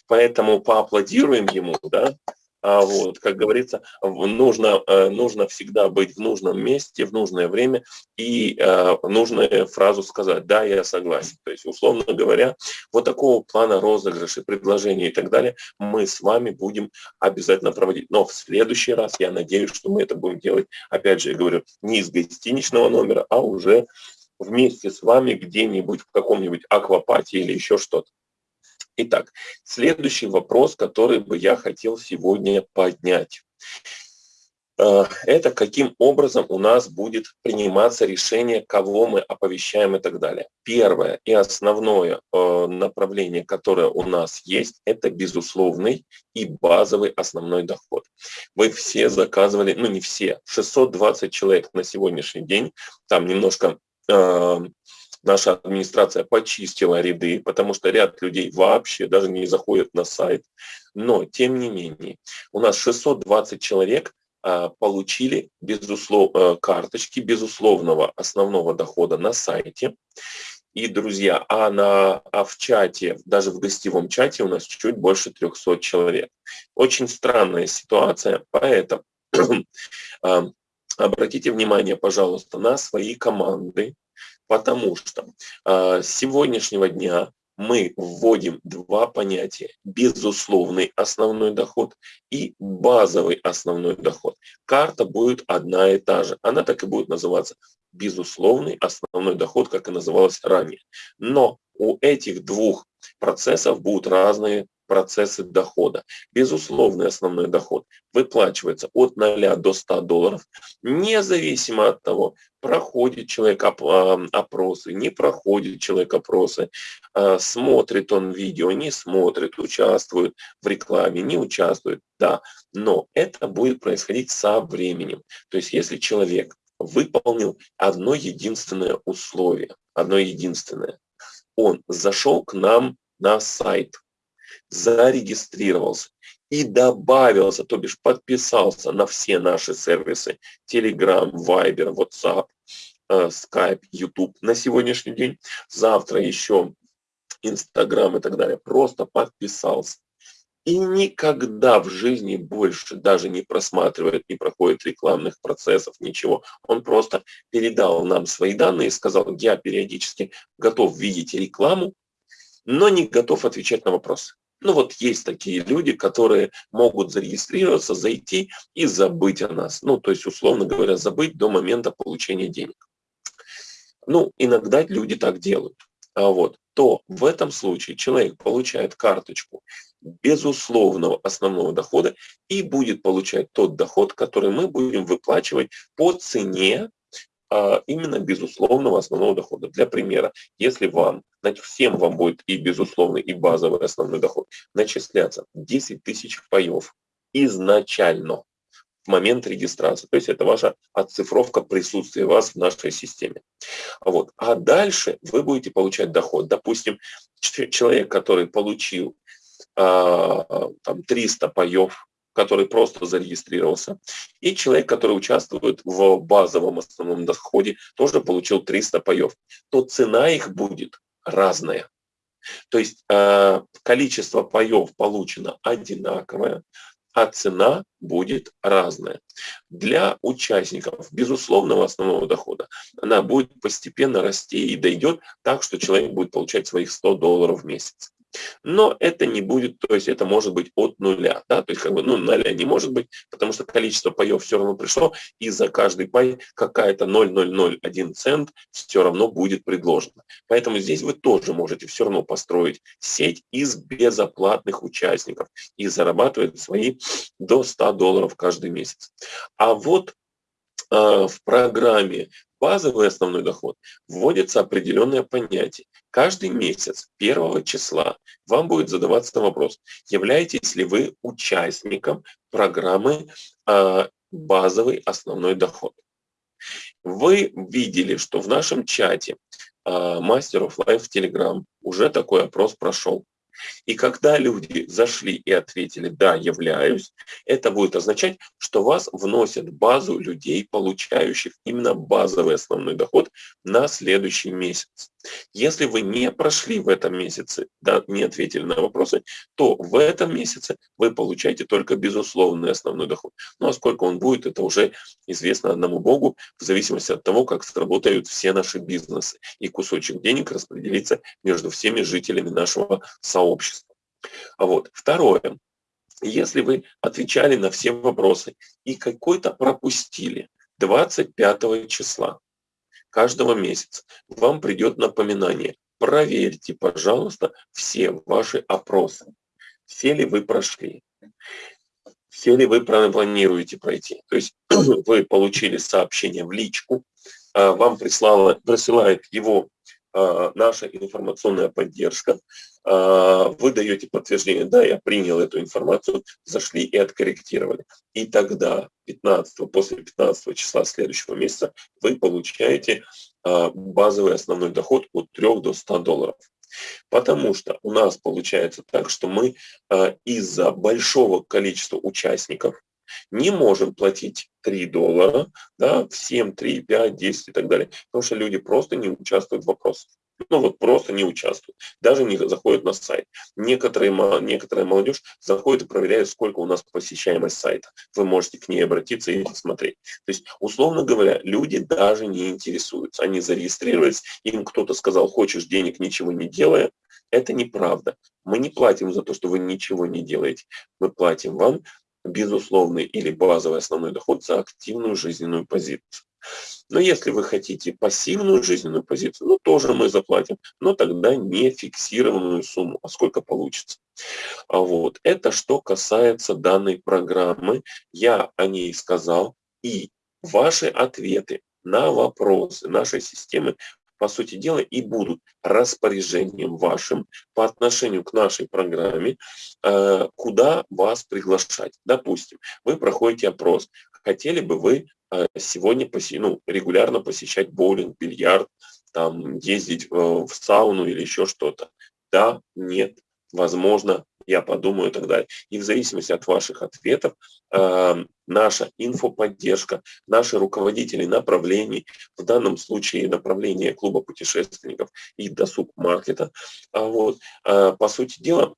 Поэтому поаплодируем ему, да, вот, как говорится, нужно, э, нужно всегда быть в нужном месте, в нужное время и э, нужную фразу сказать «да, я согласен». То есть, условно говоря, вот такого плана розыгрыши, предложений и так далее мы с вами будем обязательно проводить. Но в следующий раз я надеюсь, что мы это будем делать, опять же, я говорю, не из гостиничного номера, а уже вместе с вами где-нибудь в каком-нибудь аквапате или еще что-то. Итак, следующий вопрос, который бы я хотел сегодня поднять. Э, это каким образом у нас будет приниматься решение, кого мы оповещаем и так далее. Первое и основное э, направление, которое у нас есть, это безусловный и базовый основной доход. Вы все заказывали, ну не все, 620 человек на сегодняшний день, там немножко э, наша администрация почистила ряды, потому что ряд людей вообще даже не заходят на сайт. Но, тем не менее, у нас 620 человек а, получили безуслов, э, карточки безусловного основного дохода на сайте. И, друзья, а, на, а в чате, даже в гостевом чате у нас чуть больше 300 человек. Очень странная ситуация, поэтому а, обратите внимание, пожалуйста, на свои команды, потому что с сегодняшнего дня мы вводим два понятия. Безусловный основной доход и базовый основной доход. Карта будет одна и та же. Она так и будет называться. Безусловный основной доход, как и называлась ранее. Но у этих двух процессов будут разные процессы дохода. Безусловный основной доход выплачивается от 0 до 100 долларов, независимо от того, проходит человек опросы, не проходит человек опросы, а, смотрит он видео, не смотрит, участвует в рекламе, не участвует, да. Но это будет происходить со временем. То есть если человек выполнил одно единственное условие, одно единственное, он зашел к нам на сайт, зарегистрировался и добавился, то бишь подписался на все наши сервисы Telegram, Viber, WhatsApp, э, Skype, YouTube на сегодняшний день. Завтра еще Instagram и так далее. Просто подписался. И никогда в жизни больше даже не просматривает, не проходит рекламных процессов, ничего. Он просто передал нам свои данные и сказал, я периодически готов видеть рекламу, но не готов отвечать на вопросы. Ну вот есть такие люди, которые могут зарегистрироваться, зайти и забыть о нас. Ну, то есть, условно говоря, забыть до момента получения денег. Ну, иногда люди так делают. А вот, то в этом случае человек получает карточку безусловного основного дохода и будет получать тот доход, который мы будем выплачивать по цене именно безусловного основного дохода. Для примера, если вам, всем вам будет и безусловный, и базовый основной доход начисляться 10 тысяч паев изначально в момент регистрации. То есть это ваша оцифровка присутствия вас в нашей системе. Вот. А дальше вы будете получать доход. Допустим, человек, который получил а, там, 300 паев который просто зарегистрировался, и человек, который участвует в базовом основном доходе, тоже получил 300 паев, то цена их будет разная. То есть э, количество паев получено одинаковое, а цена будет разная. Для участников безусловного основного дохода она будет постепенно расти и дойдет так, что человек будет получать своих 100 долларов в месяц. Но это не будет, то есть это может быть от нуля, да, то есть как бы, ну, нуля не может быть, потому что количество паев все равно пришло, и за каждый пай какая-то 0,001 цент все равно будет предложено. Поэтому здесь вы тоже можете все равно построить сеть из безоплатных участников и зарабатывать свои до 100 долларов каждый месяц. А вот э, в программе базовый основной доход, вводится определенное понятие. Каждый месяц первого числа вам будет задаваться вопрос, являетесь ли вы участником программы а, базовый основной доход. Вы видели, что в нашем чате Master of Life Telegram уже такой опрос прошел. И когда люди зашли и ответили «да, являюсь», это будет означать, что вас вносят базу людей, получающих именно базовый основной доход на следующий месяц. Если вы не прошли в этом месяце, да, не ответили на вопросы, то в этом месяце вы получаете только безусловный основной доход. Ну а сколько он будет, это уже известно одному Богу, в зависимости от того, как сработают все наши бизнесы. И кусочек денег распределится между всеми жителями нашего сообщества. А вот второе. Если вы отвечали на все вопросы и какой-то пропустили 25 числа, каждого месяца вам придет напоминание. Проверьте, пожалуйста, все ваши опросы. Все ли вы прошли? Все ли вы планируете пройти? То есть вы получили сообщение в личку, а, вам прислала, присылает его наша информационная поддержка. А, вы даете подтверждение, да, я принял эту информацию, зашли и откорректировали. И тогда 15, после 15 числа следующего месяца вы получаете а, базовый основной доход от 3 до 100 долларов. Потому что у нас получается так, что мы а, из-за большого количества участников не можем платить 3 доллара да, всем 3, 5, 10 и так далее. Потому что люди просто не участвуют в вопросах ну вот просто не участвуют, даже не заходят на сайт. Некоторые, некоторая молодежь заходит и проверяет, сколько у нас посещаемость сайта. Вы можете к ней обратиться и посмотреть. То есть, условно говоря, люди даже не интересуются. Они зарегистрировались, им кто-то сказал, хочешь денег, ничего не делая. Это неправда. Мы не платим за то, что вы ничего не делаете. Мы платим вам безусловный или базовый основной доход за активную жизненную позицию. Но если вы хотите пассивную жизненную позицию, ну тоже мы заплатим, но тогда не фиксированную сумму, а сколько получится. А вот это что касается данной программы, я о ней сказал, и ваши ответы на вопросы нашей системы по сути дела, и будут распоряжением вашим по отношению к нашей программе, э, куда вас приглашать. Допустим, вы проходите опрос, хотели бы вы э, сегодня поси, ну, регулярно посещать боулинг, бильярд, там, ездить э, в сауну или еще что-то. Да, нет, возможно, я подумаю и так далее. И в зависимости от ваших ответов э, наша инфоподдержка, наши руководители направлений, в данном случае направление клуба путешественников и досуг маркета, э, вот, э, по сути дела,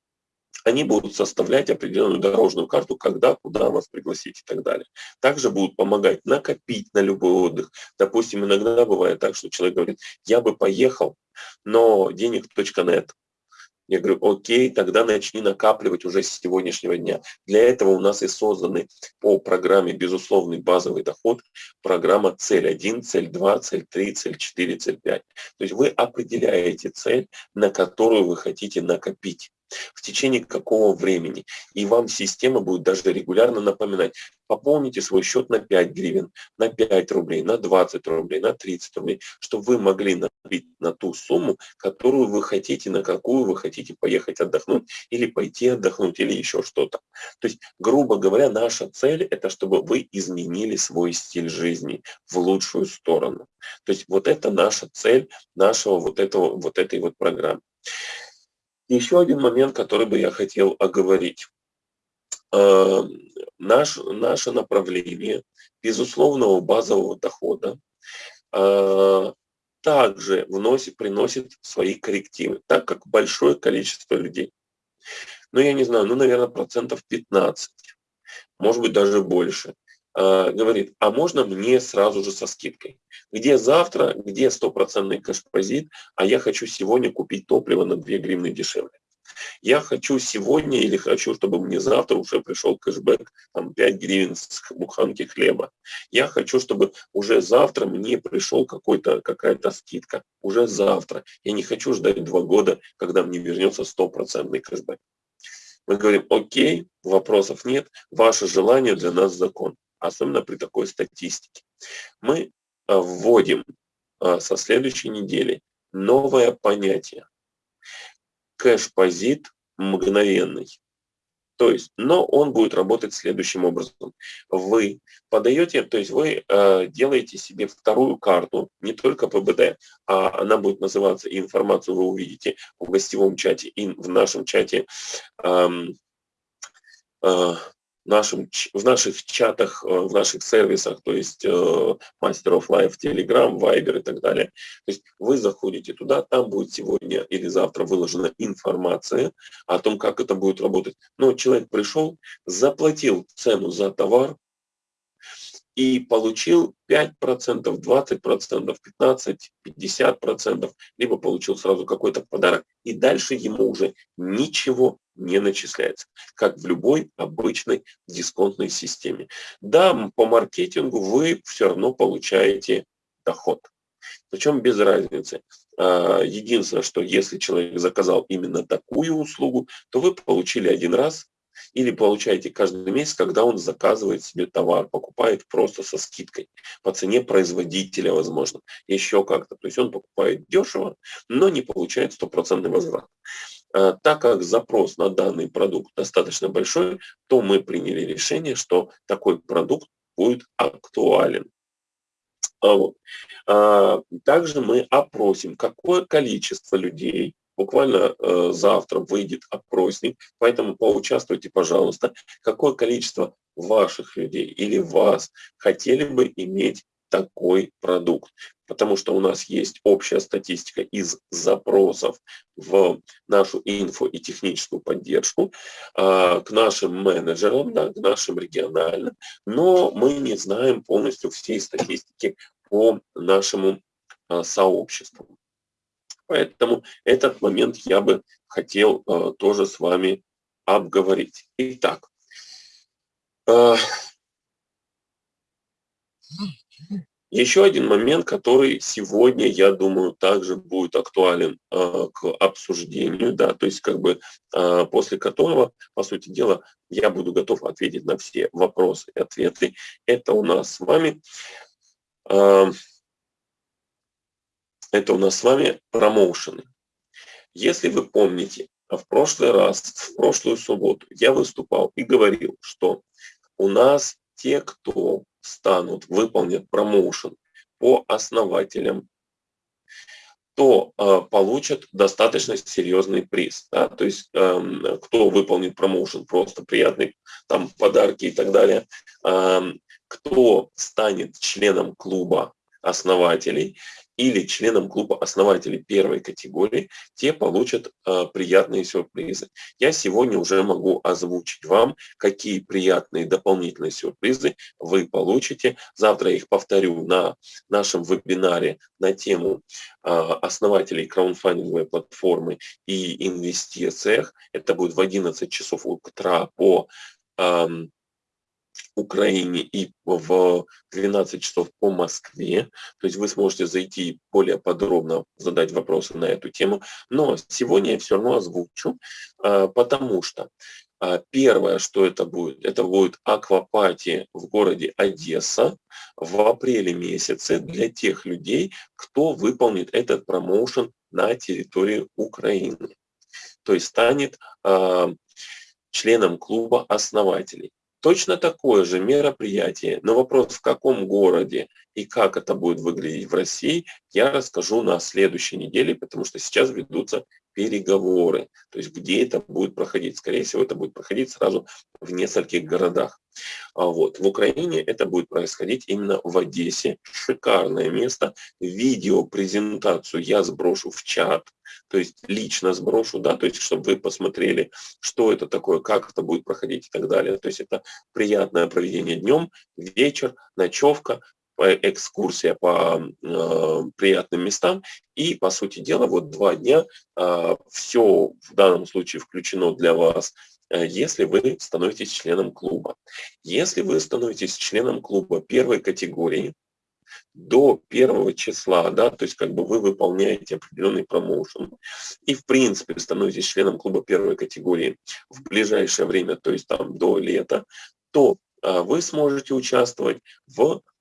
они будут составлять определенную дорожную карту, когда, куда вас пригласить и так далее. Также будут помогать накопить на любой отдых. Допустим, иногда бывает так, что человек говорит, я бы поехал, но денег .нет я говорю, окей, тогда начни накапливать уже с сегодняшнего дня. Для этого у нас и созданы по программе «Безусловный базовый доход» программа цель 1, цель 2, цель 3, цель 4, цель 5. То есть вы определяете цель, на которую вы хотите накопить в течение какого времени. И вам система будет даже регулярно напоминать, пополните свой счет на 5 гривен, на 5 рублей, на 20 рублей, на 30 рублей, чтобы вы могли набить на ту сумму, которую вы хотите, на какую вы хотите поехать отдохнуть, или пойти отдохнуть, или еще что-то. То есть, грубо говоря, наша цель – это чтобы вы изменили свой стиль жизни в лучшую сторону. То есть, вот это наша цель нашего вот, этого, вот этой вот программы. Еще один момент, который бы я хотел оговорить. Э, наш, наше направление безусловного базового дохода э, также вносит, приносит свои коррективы, так как большое количество людей, ну я не знаю, ну наверное процентов 15, может быть даже больше, говорит, а можно мне сразу же со скидкой? Где завтра, где стопроцентный кэш-позит, а я хочу сегодня купить топливо на 2 гривны дешевле. Я хочу сегодня или хочу, чтобы мне завтра уже пришел кэшбэк, там 5 гривен с буханки хлеба. Я хочу, чтобы уже завтра мне пришел какой-то какая-то скидка. Уже завтра. Я не хочу ждать два года, когда мне вернется стопроцентный кэшбэк. Мы говорим, окей, вопросов нет, ваше желание для нас закон, особенно при такой статистике. Мы а, вводим а, со следующей недели новое понятие. Кэш-позит мгновенный. То есть, но он будет работать следующим образом. Вы подаете, то есть вы э, делаете себе вторую карту, не только ПБД, а она будет называться, и информацию вы увидите в гостевом чате и в нашем чате э, э, нашем, в наших чатах, э, в наших сервисах, то есть э, Master of Life, Telegram, Viber и так далее. То есть вы заходите туда, там будет сегодня или завтра выложена информация о том, как это будет работать. Но человек пришел, заплатил цену за товар, и получил 5%, 20%, 15%, 50%, либо получил сразу какой-то подарок, и дальше ему уже ничего не начисляется, как в любой обычной дисконтной системе. Да, по маркетингу вы все равно получаете доход. Причем без разницы. А, единственное, что если человек заказал именно такую услугу, то вы получили один раз или получаете каждый месяц, когда он заказывает себе товар, покупает просто со скидкой, по цене производителя, возможно, еще как-то. То есть он покупает дешево, но не получает стопроцентный возврат. А, так как запрос на данный продукт достаточно большой, то мы приняли решение, что такой продукт будет актуален. Вот. А, также мы опросим, какое количество людей, буквально э, завтра выйдет опросник, поэтому поучаствуйте, пожалуйста, какое количество ваших людей или вас хотели бы иметь такой продукт. Потому что у нас есть общая статистика из запросов в нашу инфо и техническую поддержку а, к нашим менеджерам, да, к нашим региональным, но мы не знаем полностью всей статистики по нашему а, сообществу. Поэтому этот момент я бы хотел а, тоже с вами обговорить. Итак, еще один момент, который сегодня, я думаю, также будет актуален э, к обсуждению, да, то есть как бы э, после которого, по сути дела, я буду готов ответить на все вопросы и ответы. Это у нас с вами, э, это у нас с вами промоушены. Если вы помните, в прошлый раз, в прошлую субботу я выступал и говорил, что у нас те, кто станут, выполнят промоушен по основателям, то э, получат достаточно серьезный приз. Да? То есть э, кто выполнит промоушен, просто приятный там подарки и так далее, э, кто станет членом клуба основателей, или членам клуба основателей первой категории, те получат э, приятные сюрпризы. Я сегодня уже могу озвучить вам, какие приятные дополнительные сюрпризы вы получите. Завтра я их повторю на нашем вебинаре на тему э, основателей краудфандинговой платформы и инвестициях. Это будет в 11 часов утра по э, Украине и в 12 часов по Москве. То есть вы сможете зайти более подробно, задать вопросы на эту тему. Но сегодня я все равно озвучу, а, потому что а, первое, что это будет, это будет аквапати в городе Одесса в апреле месяце для тех людей, кто выполнит этот промоушен на территории Украины. То есть станет э, членом клуба основателей. Точно такое же мероприятие, но вопрос в каком городе и как это будет выглядеть в России, я расскажу на следующей неделе, потому что сейчас ведутся переговоры, то есть где это будет проходить. Скорее всего, это будет проходить сразу в нескольких городах. А вот. В Украине это будет происходить именно в Одессе. Шикарное место. Видео-презентацию я сброшу в чат, то есть лично сброшу, да, то есть чтобы вы посмотрели, что это такое, как это будет проходить и так далее. То есть это приятное проведение днем, вечер, ночевка, экскурсия по э, приятным местам. И, по сути дела, вот два дня э, все в данном случае включено для вас, э, если вы становитесь членом клуба. Если вы становитесь членом клуба первой категории, до первого числа, да, то есть как бы вы выполняете определенный промоушен и в принципе становитесь членом клуба первой категории в ближайшее время, то есть там до лета, то а, вы сможете участвовать в Э,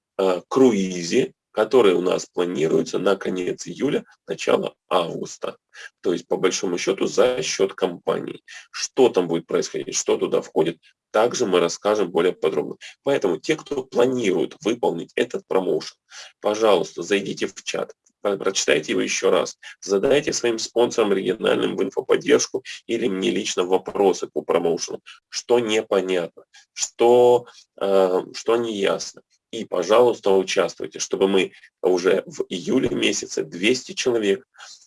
круизе, который у нас планируется на конец июля, начало августа. То есть, по большому счету, за счет компании. Что там будет происходить, что туда входит, также мы расскажем более подробно. Поэтому те, кто планирует выполнить этот промоушен, пожалуйста, зайдите в чат, прочитайте его еще раз, задайте своим спонсорам региональным в инфоподдержку или мне лично вопросы по промоушену, что непонятно, что, э, что неясно и, пожалуйста, участвуйте, чтобы мы уже в июле месяце 200 человек,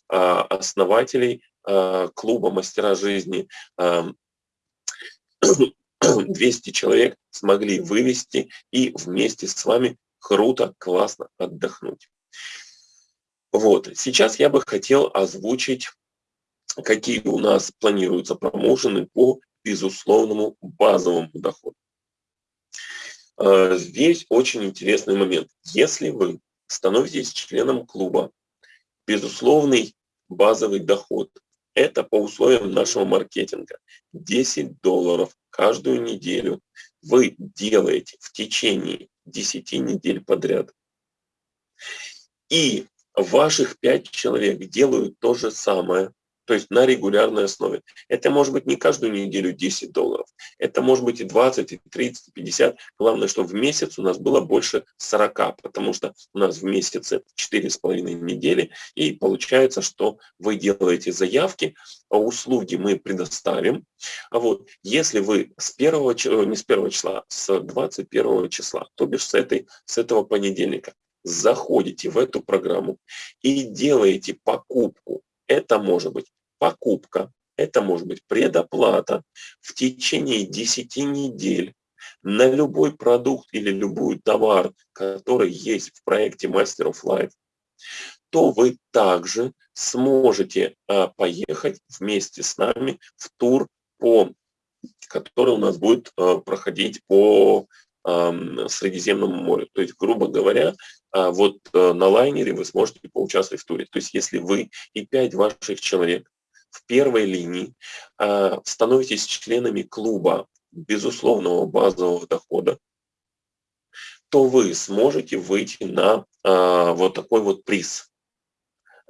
а, основателей а, клуба «Мастера жизни», 200 человек смогли вывести и вместе с вами круто, классно отдохнуть. Вот, сейчас я бы хотел озвучить, какие у нас планируются промоушены по безусловному базовому доходу. Э, здесь очень интересный момент. Если вы становитесь членом клуба, безусловный базовый доход – это по условиям нашего маркетинга. 10 долларов каждую неделю вы делаете в течение 10 недель подряд. И ваших 5 человек делают то же самое. То есть на регулярной основе. Это может быть не каждую неделю 10 долларов, это может быть и 20, и 30, и 50. Главное, чтобы в месяц у нас было больше 40, потому что у нас в месяц это 4,5 недели, и получается, что вы делаете заявки, а услуги мы предоставим. А вот если вы с первого, не с первого числа, с 21 числа, то бишь с, этой, с этого понедельника, заходите в эту программу и делаете покупку. Это может быть покупка, это может быть предоплата в течение 10 недель на любой продукт или любой товар, который есть в проекте Master of Life, то вы также сможете а, поехать вместе с нами в тур, по, который у нас будет а, проходить по Средиземному морю. То есть, грубо говоря, а, вот а, на лайнере вы сможете поучаствовать в туре. То есть, если вы и пять ваших человек в первой линии э, становитесь членами клуба безусловного базового дохода, то вы сможете выйти на э, вот такой вот приз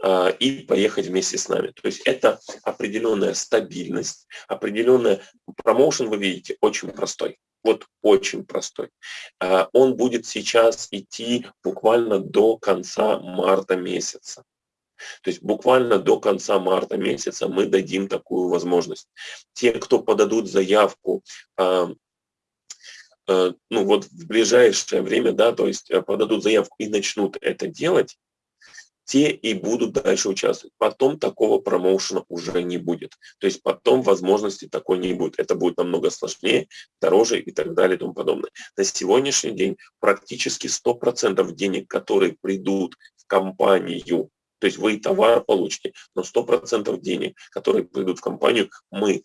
э, и поехать вместе с нами. То есть это определенная стабильность, определенная промоушен, вы видите, очень простой. Вот очень простой. Он будет сейчас идти буквально до конца марта месяца. То есть буквально до конца марта месяца мы дадим такую возможность. Те, кто подадут заявку, э, э, ну вот в ближайшее время, да, то есть э, подадут заявку и начнут это делать, те и будут дальше участвовать. Потом такого промоушена уже не будет. То есть потом возможности такой не будет. Это будет намного сложнее, дороже и так далее и тому подобное. На сегодняшний день практически 100% денег, которые придут в компанию то есть вы товар получите, но 100% денег, которые придут в компанию, мы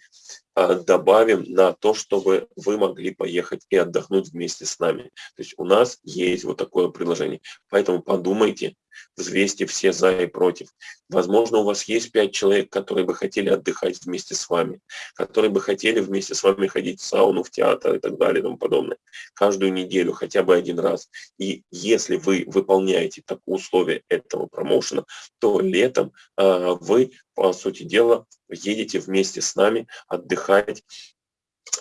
добавим на то, чтобы вы могли поехать и отдохнуть вместе с нами. То есть у нас есть вот такое предложение. Поэтому подумайте, взвесьте все за и против. Возможно, у вас есть пять человек, которые бы хотели отдыхать вместе с вами, которые бы хотели вместе с вами ходить в сауну, в театр и так далее и тому подобное. Каждую неделю, хотя бы один раз. И если вы выполняете так условия этого промоушена, то летом э, вы, по сути дела, едете вместе с нами отдыхать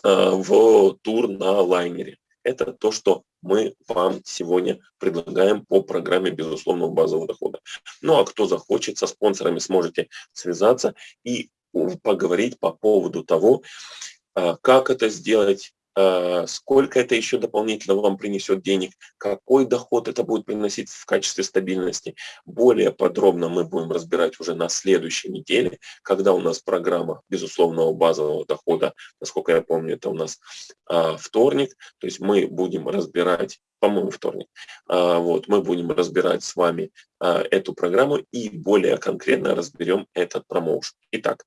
э, в тур на лайнере. Это то, что мы вам сегодня предлагаем по программе безусловного базового дохода. Ну а кто захочет, со спонсорами сможете связаться и поговорить по поводу того, а, как это сделать, сколько это еще дополнительно вам принесет денег, какой доход это будет приносить в качестве стабильности. Более подробно мы будем разбирать уже на следующей неделе, когда у нас программа безусловного базового дохода, насколько я помню, это у нас а, вторник, то есть мы будем разбирать по-моему, вторник. А, вот, мы будем разбирать с вами эту программу и более конкретно разберем этот промоушен. Итак,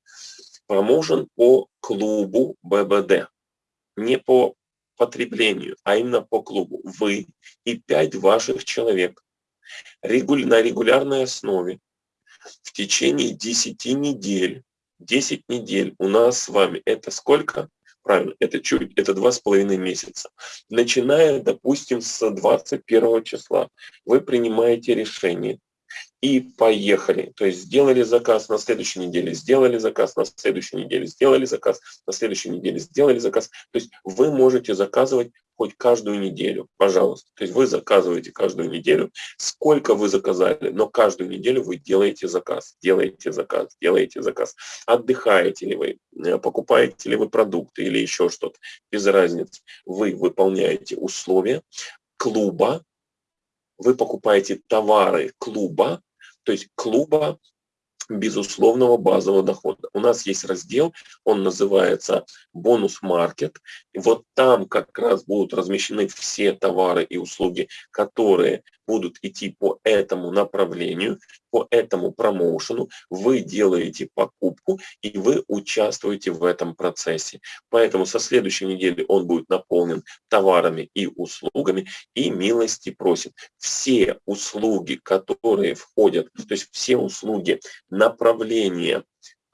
промоушен по клубу ББД не по потреблению, а именно по клубу. Вы и пять ваших человек на регулярной основе в течение 10 недель, 10 недель у нас с вами, это сколько? Правильно, это чуть, это два с половиной месяца. Начиная, допустим, с 21 числа, вы принимаете решение и поехали. То есть сделали заказ на следующей неделе, сделали заказ на следующей неделе, сделали заказ на следующей неделе, сделали заказ. То есть вы можете заказывать хоть каждую неделю, пожалуйста. То есть вы заказываете каждую неделю, сколько вы заказали, но каждую неделю вы делаете заказ, делаете заказ, делаете заказ. Отдыхаете ли вы, э, покупаете ли вы продукты или еще что-то, без разницы. Вы выполняете условия клуба, вы покупаете товары клуба, то есть клуба безусловного базового дохода. У нас есть раздел, он называется бонус маркет. И вот там как раз будут размещены все товары и услуги, которые будут идти по этому направлению, по этому промоушену, вы делаете покупку и вы участвуете в этом процессе. Поэтому со следующей недели он будет наполнен товарами и услугами и милости просит. Все услуги, которые входят, то есть все услуги направления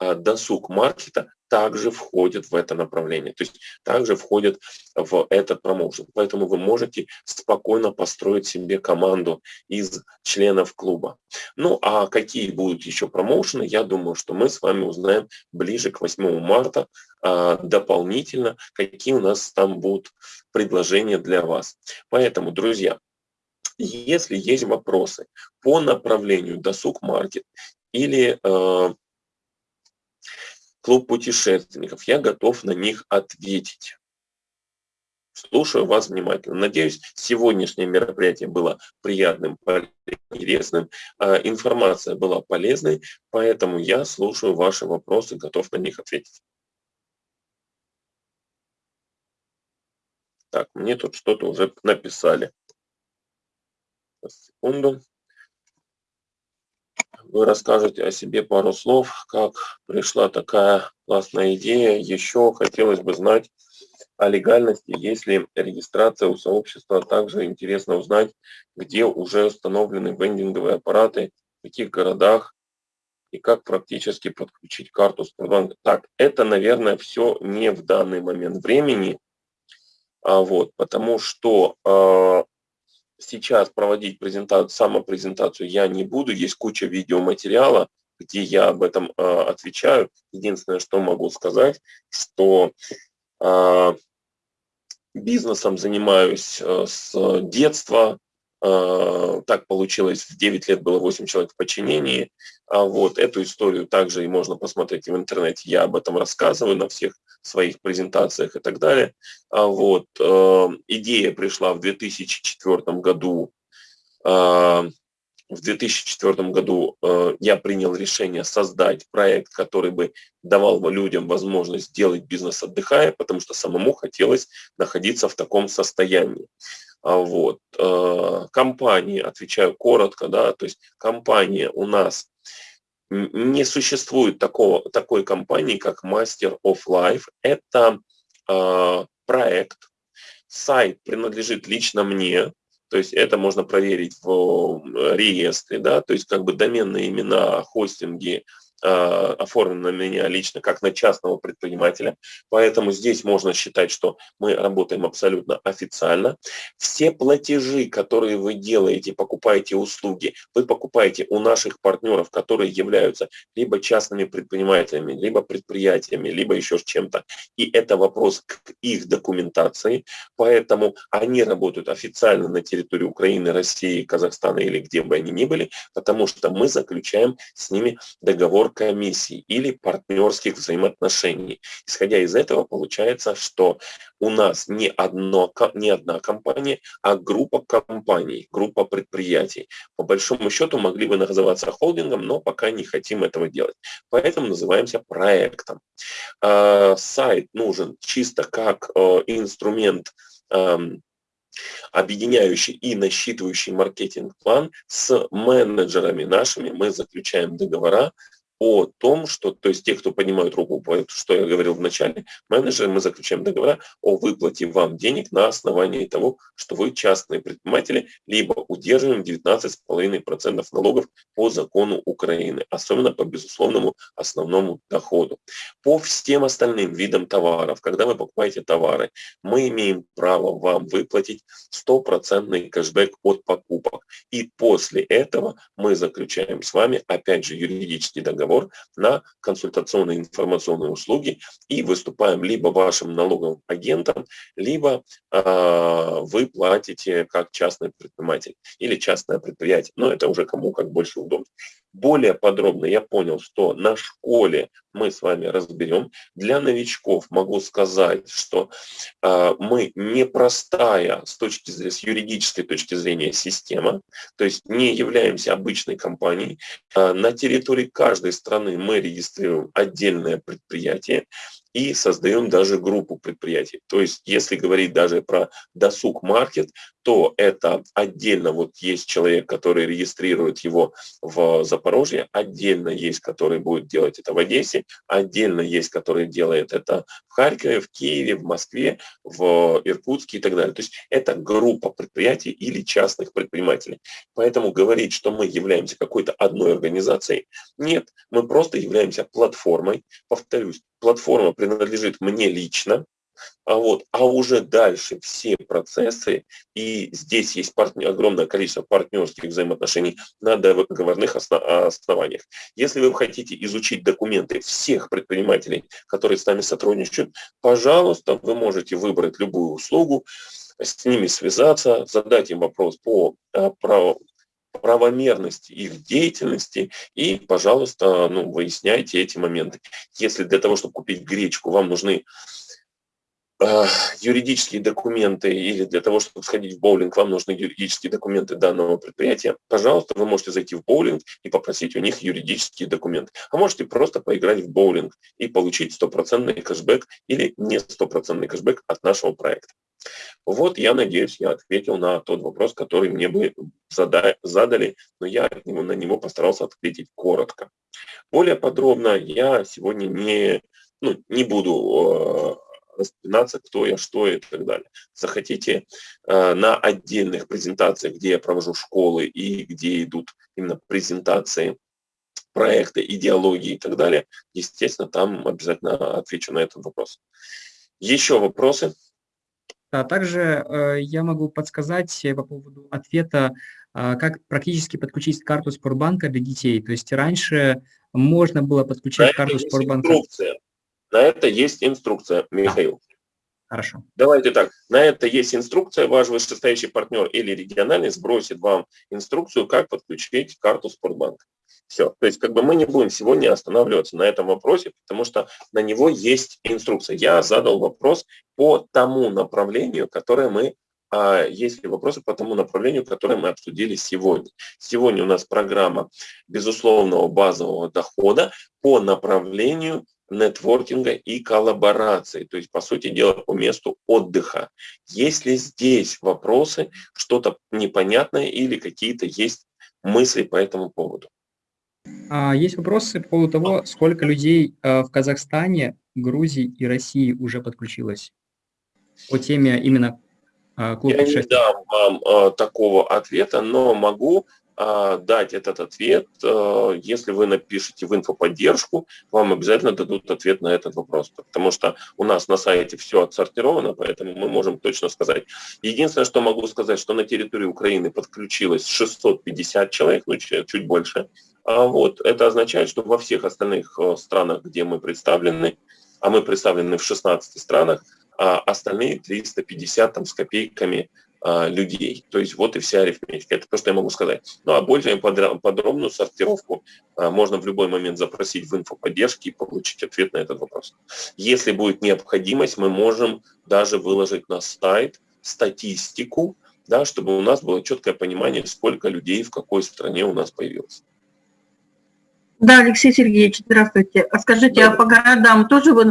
досуг маркета также входит в это направление, то есть также входит в этот промоушен. Поэтому вы можете спокойно построить себе команду из членов клуба. Ну а какие будут еще промоушены, я думаю, что мы с вами узнаем ближе к 8 марта а, дополнительно, какие у нас там будут предложения для вас. Поэтому, друзья, если есть вопросы по направлению досуг маркет или э, клуб путешественников. Я готов на них ответить. Слушаю вас внимательно. Надеюсь, сегодняшнее мероприятие было приятным, интересным, а информация была полезной, поэтому я слушаю ваши вопросы, готов на них ответить. Так, мне тут что-то уже написали. Секунду вы расскажете о себе пару слов, как пришла такая классная идея. Еще хотелось бы знать о легальности, есть ли регистрация у сообщества. Также интересно узнать, где уже установлены вендинговые аппараты, в каких городах и как практически подключить карту Сбербанка. Так, это, наверное, все не в данный момент времени, а вот, потому что э, сейчас проводить презентацию, самопрезентацию я не буду. Есть куча видеоматериала, где я об этом э, отвечаю. Единственное, что могу сказать, что э, бизнесом занимаюсь э, с детства, так получилось, в 9 лет было 8 человек в подчинении. А вот эту историю также и можно посмотреть в интернете. Я об этом рассказываю на всех своих презентациях и так далее. А вот э, идея пришла в 2004 году. Э, в 2004 году э, я принял решение создать проект, который бы давал людям возможность сделать бизнес отдыхая, потому что самому хотелось находиться в таком состоянии. А вот. Э, компании, отвечаю коротко, да, то есть компания у нас не существует такого, такой компании, как Master of Life. Это э, проект, сайт принадлежит лично мне, то есть это можно проверить в реестре, да, то есть как бы доменные имена, хостинги, оформлен на меня лично как на частного предпринимателя, поэтому здесь можно считать, что мы работаем абсолютно официально. Все платежи, которые вы делаете, покупаете услуги, вы покупаете у наших партнеров, которые являются либо частными предпринимателями, либо предприятиями, либо еще чем-то. И это вопрос к их документации, поэтому они работают официально на территории Украины, России, Казахстана или где бы они ни были, потому что мы заключаем с ними договор комиссий или партнерских взаимоотношений. Исходя из этого, получается, что у нас не, одно, не одна компания, а группа компаний, группа предприятий. По большому счету могли бы называться холдингом, но пока не хотим этого делать. Поэтому называемся проектом. А, сайт нужен чисто как э, инструмент эм, объединяющий и насчитывающий маркетинг-план с менеджерами нашими. Мы заключаем договора о том, что, то есть те, кто поднимают руку, что я говорил в начале, менеджеры, мы заключаем договора о выплате вам денег на основании того, что вы частные предприниматели, либо удерживаем 19,5% налогов по закону Украины, особенно по безусловному основному доходу. По всем остальным видам товаров, когда вы покупаете товары, мы имеем право вам выплатить стопроцентный кэшбэк от покупок. И после этого мы заключаем с вами, опять же, юридический договор, договор на консультационные информационные услуги и выступаем либо вашим налоговым агентом, либо э, вы платите как частный предприниматель или частное предприятие. Но это уже кому как больше удобно. Более подробно я понял, что на школе мы с вами разберем. Для новичков могу сказать, что э, мы непростая с, точки зрения, с юридической точки зрения система, то есть не являемся обычной компанией. Э, на территории каждой страны мы регистрируем отдельное предприятие, и создаем даже группу предприятий. То есть, если говорить даже про досуг маркет, то это отдельно вот есть человек, который регистрирует его в Запорожье, отдельно есть, который будет делать это в Одессе, отдельно есть, который делает это в Харькове, в Киеве, в Москве, в Иркутске и так далее. То есть это группа предприятий или частных предпринимателей. Поэтому говорить, что мы являемся какой-то одной организацией, нет, мы просто являемся платформой. Повторюсь, платформа принадлежит мне лично, а, вот, а уже дальше все процессы, и здесь есть партнер, огромное количество партнерских взаимоотношений на договорных основаниях. Если вы хотите изучить документы всех предпринимателей, которые с нами сотрудничают, пожалуйста, вы можете выбрать любую услугу, с ними связаться, задать им вопрос по а, праву, правомерности их деятельности и, пожалуйста, ну, выясняйте эти моменты. Если для того, чтобы купить гречку, вам нужны э, юридические документы или для того, чтобы сходить в боулинг, вам нужны юридические документы данного предприятия, пожалуйста, вы можете зайти в боулинг и попросить у них юридические документы. А можете просто поиграть в боулинг и получить стопроцентный кэшбэк или не стопроцентный кэшбэк от нашего проекта. Вот, я надеюсь, я ответил на тот вопрос, который мне бы задали, но я на него постарался ответить коротко. Более подробно я сегодня не, ну, не буду э, распинаться, кто я, что и так далее. Захотите э, на отдельных презентациях, где я провожу школы и где идут именно презентации проекта, идеологии и так далее, естественно, там обязательно отвечу на этот вопрос. Еще вопросы? А также э, я могу подсказать по поводу ответа, э, как практически подключить карту Спортбанка для детей. То есть раньше можно было подключать на карту Спортбанка. Инструкция. На это есть инструкция, Михаил. Хорошо. Давайте так, на это есть инструкция, ваш вышестоящий партнер или региональный сбросит вам инструкцию, как подключить карту Спортбанка. Все. То есть как бы мы не будем сегодня останавливаться на этом вопросе, потому что на него есть инструкция. Я задал вопрос по тому направлению, которое мы а есть ли вопросы по тому направлению, которое мы обсудили сегодня. Сегодня у нас программа безусловного базового дохода по направлению нетворкинга и коллаборации, то есть, по сути дела, по месту отдыха. Есть ли здесь вопросы, что-то непонятное или какие-то есть мысли по этому поводу? А, есть вопросы по поводу того, сколько людей а, в Казахстане, Грузии и России уже подключилось? По теме именно а, клуб Я не дам вам такого ответа, но могу дать этот ответ. Если вы напишите в инфоподдержку, вам обязательно дадут ответ на этот вопрос, потому что у нас на сайте все отсортировано, поэтому мы можем точно сказать. Единственное, что могу сказать, что на территории Украины подключилось 650 человек, ну чуть больше, а вот это означает, что во всех остальных э, странах, где мы представлены, а мы представлены в 16 странах, а остальные 350 там, с копейками а, людей. То есть вот и вся арифметика. Это то, что я могу сказать. Ну а более подробную сортировку а, можно в любой момент запросить в инфоподдержке и получить ответ на этот вопрос. Если будет необходимость, мы можем даже выложить на сайт статистику, да, чтобы у нас было четкое понимание, сколько людей в какой стране у нас появилось. Да, Алексей Сергеевич, здравствуйте. А скажите, да. а по городам тоже в,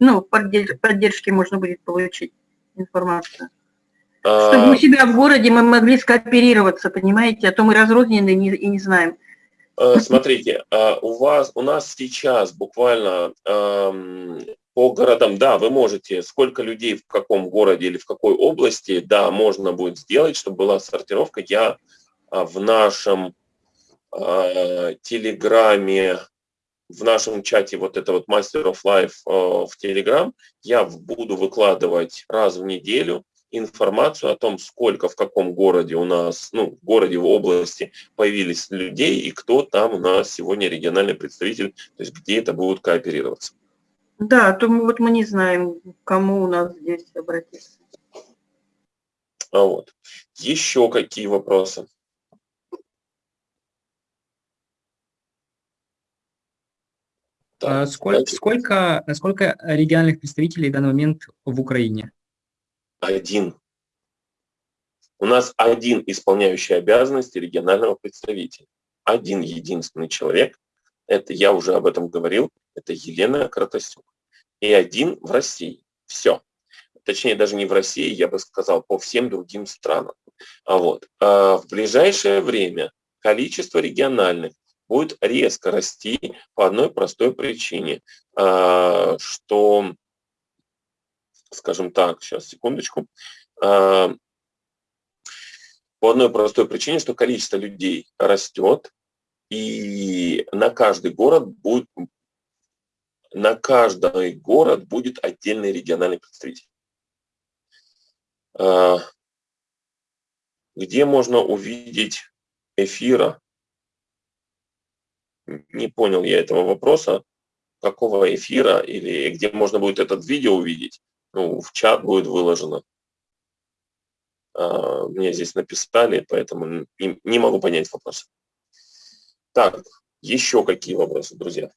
ну, поддержки можно будет получить информацию? А... Чтобы у себя в городе мы могли скооперироваться, понимаете, а то мы разрознены и не, знаем. А, смотрите, а, у вас, у нас сейчас буквально по городам, да, вы можете, сколько людей в каком городе или в какой области, да, можно будет сделать, чтобы была сортировка. Я в нашем Телеграме, в нашем чате вот это вот Master of Life в Телеграм, я буду выкладывать раз в неделю информацию о том, сколько в каком городе у нас, ну, в городе, в области появились людей и кто там у нас сегодня региональный представитель, то есть где это будут кооперироваться. Да, то мы, вот мы не знаем, кому у нас здесь обратиться. А вот. Еще какие вопросы? Так, сколько, сколько, сколько региональных представителей в данный момент в Украине? Один. У нас один исполняющий обязанности регионального представителя. Один единственный человек. Это я уже об этом говорил. Это Елена Кратасюк. и один в России. Все. Точнее, даже не в России, я бы сказал, по всем другим странам. А вот. А в ближайшее время количество региональных будет резко расти по одной простой причине, а, что, скажем так, сейчас, секундочку, а, по одной простой причине, что количество людей растет, и на каждый город будет, на каждый город будет отдельный региональный представитель. А, где можно увидеть эфира? Не понял я этого вопроса. Какого эфира или где можно будет этот видео увидеть? Ну, в чат будет выложено. А, мне здесь написали, поэтому не, не могу понять вопрос. Так, еще какие вопросы, друзья?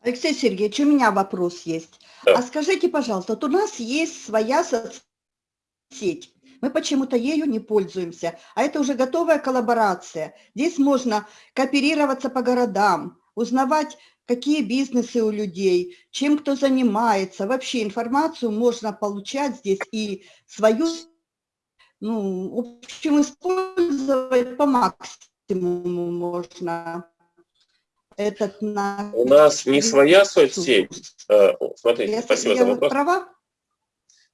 Алексей Сергеевич, у меня вопрос есть. Да. А скажите, пожалуйста, вот у нас есть своя соцсеть. Мы почему-то ею не пользуемся, а это уже готовая коллаборация. Здесь можно кооперироваться по городам, узнавать, какие бизнесы у людей, чем кто занимается. Вообще информацию можно получать здесь и свою, ну, в общем, использовать по максимуму можно этот на... У нас не своя соцсеть. Э, смотрите, я, спасибо за вопрос. Права?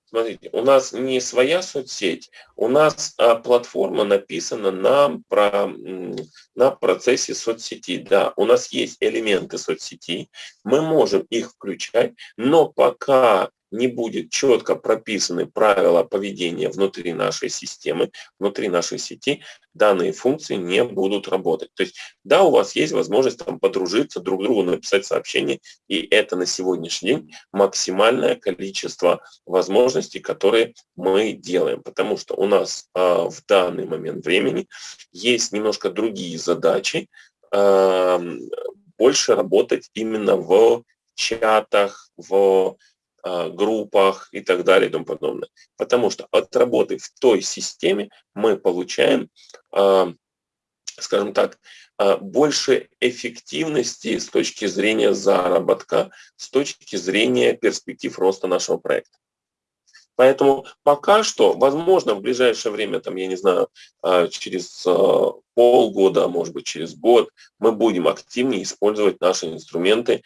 Смотрите, у нас не своя соцсеть, у нас а, платформа написана на, про, на процессе соцсети. Да, у нас есть элементы соцсети, мы можем их включать, но пока не будет четко прописаны правила поведения внутри нашей системы, внутри нашей сети, данные функции не будут работать. То есть, да, у вас есть возможность там подружиться, друг другу написать сообщение, и это на сегодняшний день максимальное количество возможностей, которые мы делаем, потому что у нас э, в данный момент времени есть немножко другие задачи, э, больше работать именно в чатах, в группах и так далее и тому подобное. Потому что от работы в той системе мы получаем, а, скажем так, а, больше эффективности с точки зрения заработка, с точки зрения перспектив роста нашего проекта. Поэтому пока что, возможно, в ближайшее время, там, я не знаю, через полгода, а может быть, через год, мы будем активнее использовать наши инструменты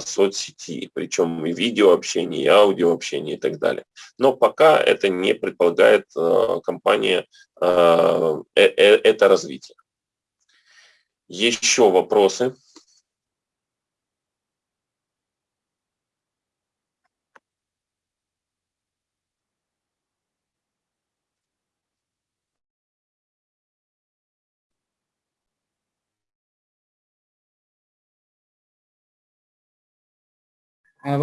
соцсети, причем и видеообщение, и аудиообщение и так далее. Но пока это не предполагает компания э, э, это развитие. Еще вопросы? А,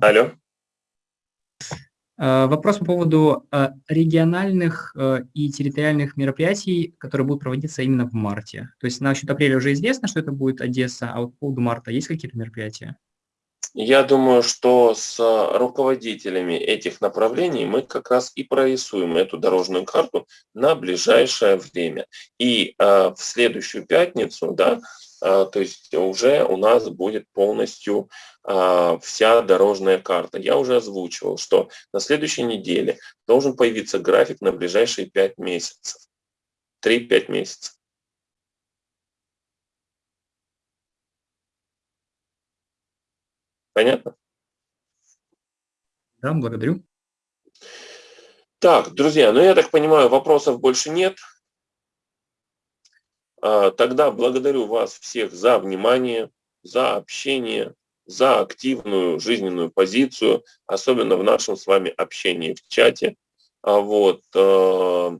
Алло. А, вопрос по поводу а, региональных и территориальных мероприятий, которые будут проводиться именно в марте. То есть насчет апреля уже известно, что это будет Одесса, а вот по поводу марта есть какие-то мероприятия? Я думаю, что с руководителями этих направлений мы как раз и прорисуем эту дорожную карту на ближайшее время. И э, в следующую пятницу, да, э, то есть уже у нас будет полностью э, вся дорожная карта. Я уже озвучивал, что на следующей неделе должен появиться график на ближайшие 5 месяцев. 3-5 месяцев. Понятно? Да, благодарю. Так, друзья, ну я так понимаю, вопросов больше нет. А, тогда благодарю вас всех за внимание, за общение, за активную жизненную позицию, особенно в нашем с вами общении в чате. А вот, э,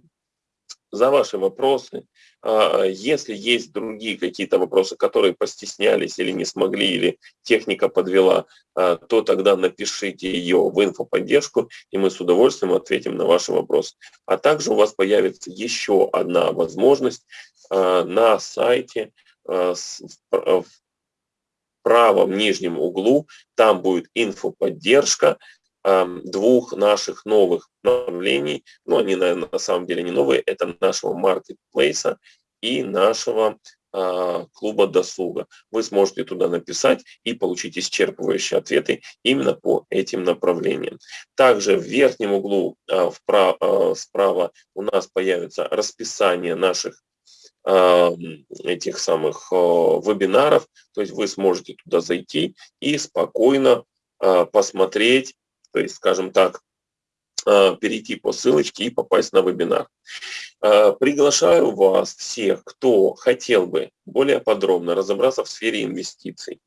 за ваши вопросы. А, если есть другие какие-то вопросы, которые постеснялись или не смогли, или техника подвела, а, то тогда напишите ее в инфоподдержку, и мы с удовольствием ответим на ваши вопросы. А также у вас появится еще одна возможность а, на сайте в правом нижнем углу, там будет инфоподдержка, двух наших новых направлений, ну, они, наверное, на самом деле не новые, это нашего маркетплейса и нашего а, клуба досуга. Вы сможете туда написать и получить исчерпывающие ответы именно по этим направлениям. Также в верхнем углу а, вправо, а, справа у нас появится расписание наших этих самых вебинаров, то есть вы сможете туда зайти и спокойно посмотреть, то есть, скажем так, перейти по ссылочке и попасть на вебинар. Э, приглашаю вас всех, кто хотел бы более подробно разобраться в сфере инвестиций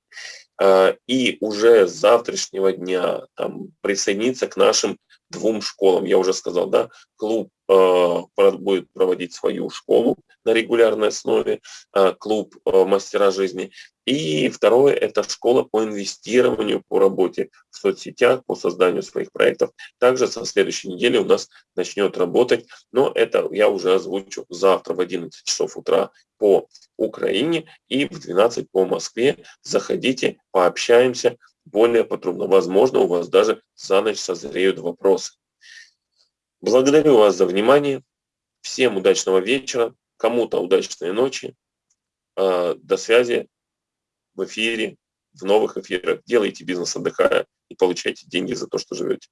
э, и уже с завтрашнего дня там, присоединиться к нашим двум школам. Я уже сказал, да, клуб э, будет проводить свою школу на регулярной основе, клуб мастера жизни. И второе – это школа по инвестированию, по работе в соцсетях, по созданию своих проектов. Также со следующей недели у нас начнет работать, но это я уже озвучу завтра в 11 часов утра по Украине и в 12 по Москве. Заходите, пообщаемся более подробно. Возможно, у вас даже за ночь созреют вопросы. Благодарю вас за внимание. Всем удачного вечера, кому-то удачной ночи. А, до связи в эфире, в новых эфирах. Делайте бизнес отдыхая и получайте деньги за то, что живете.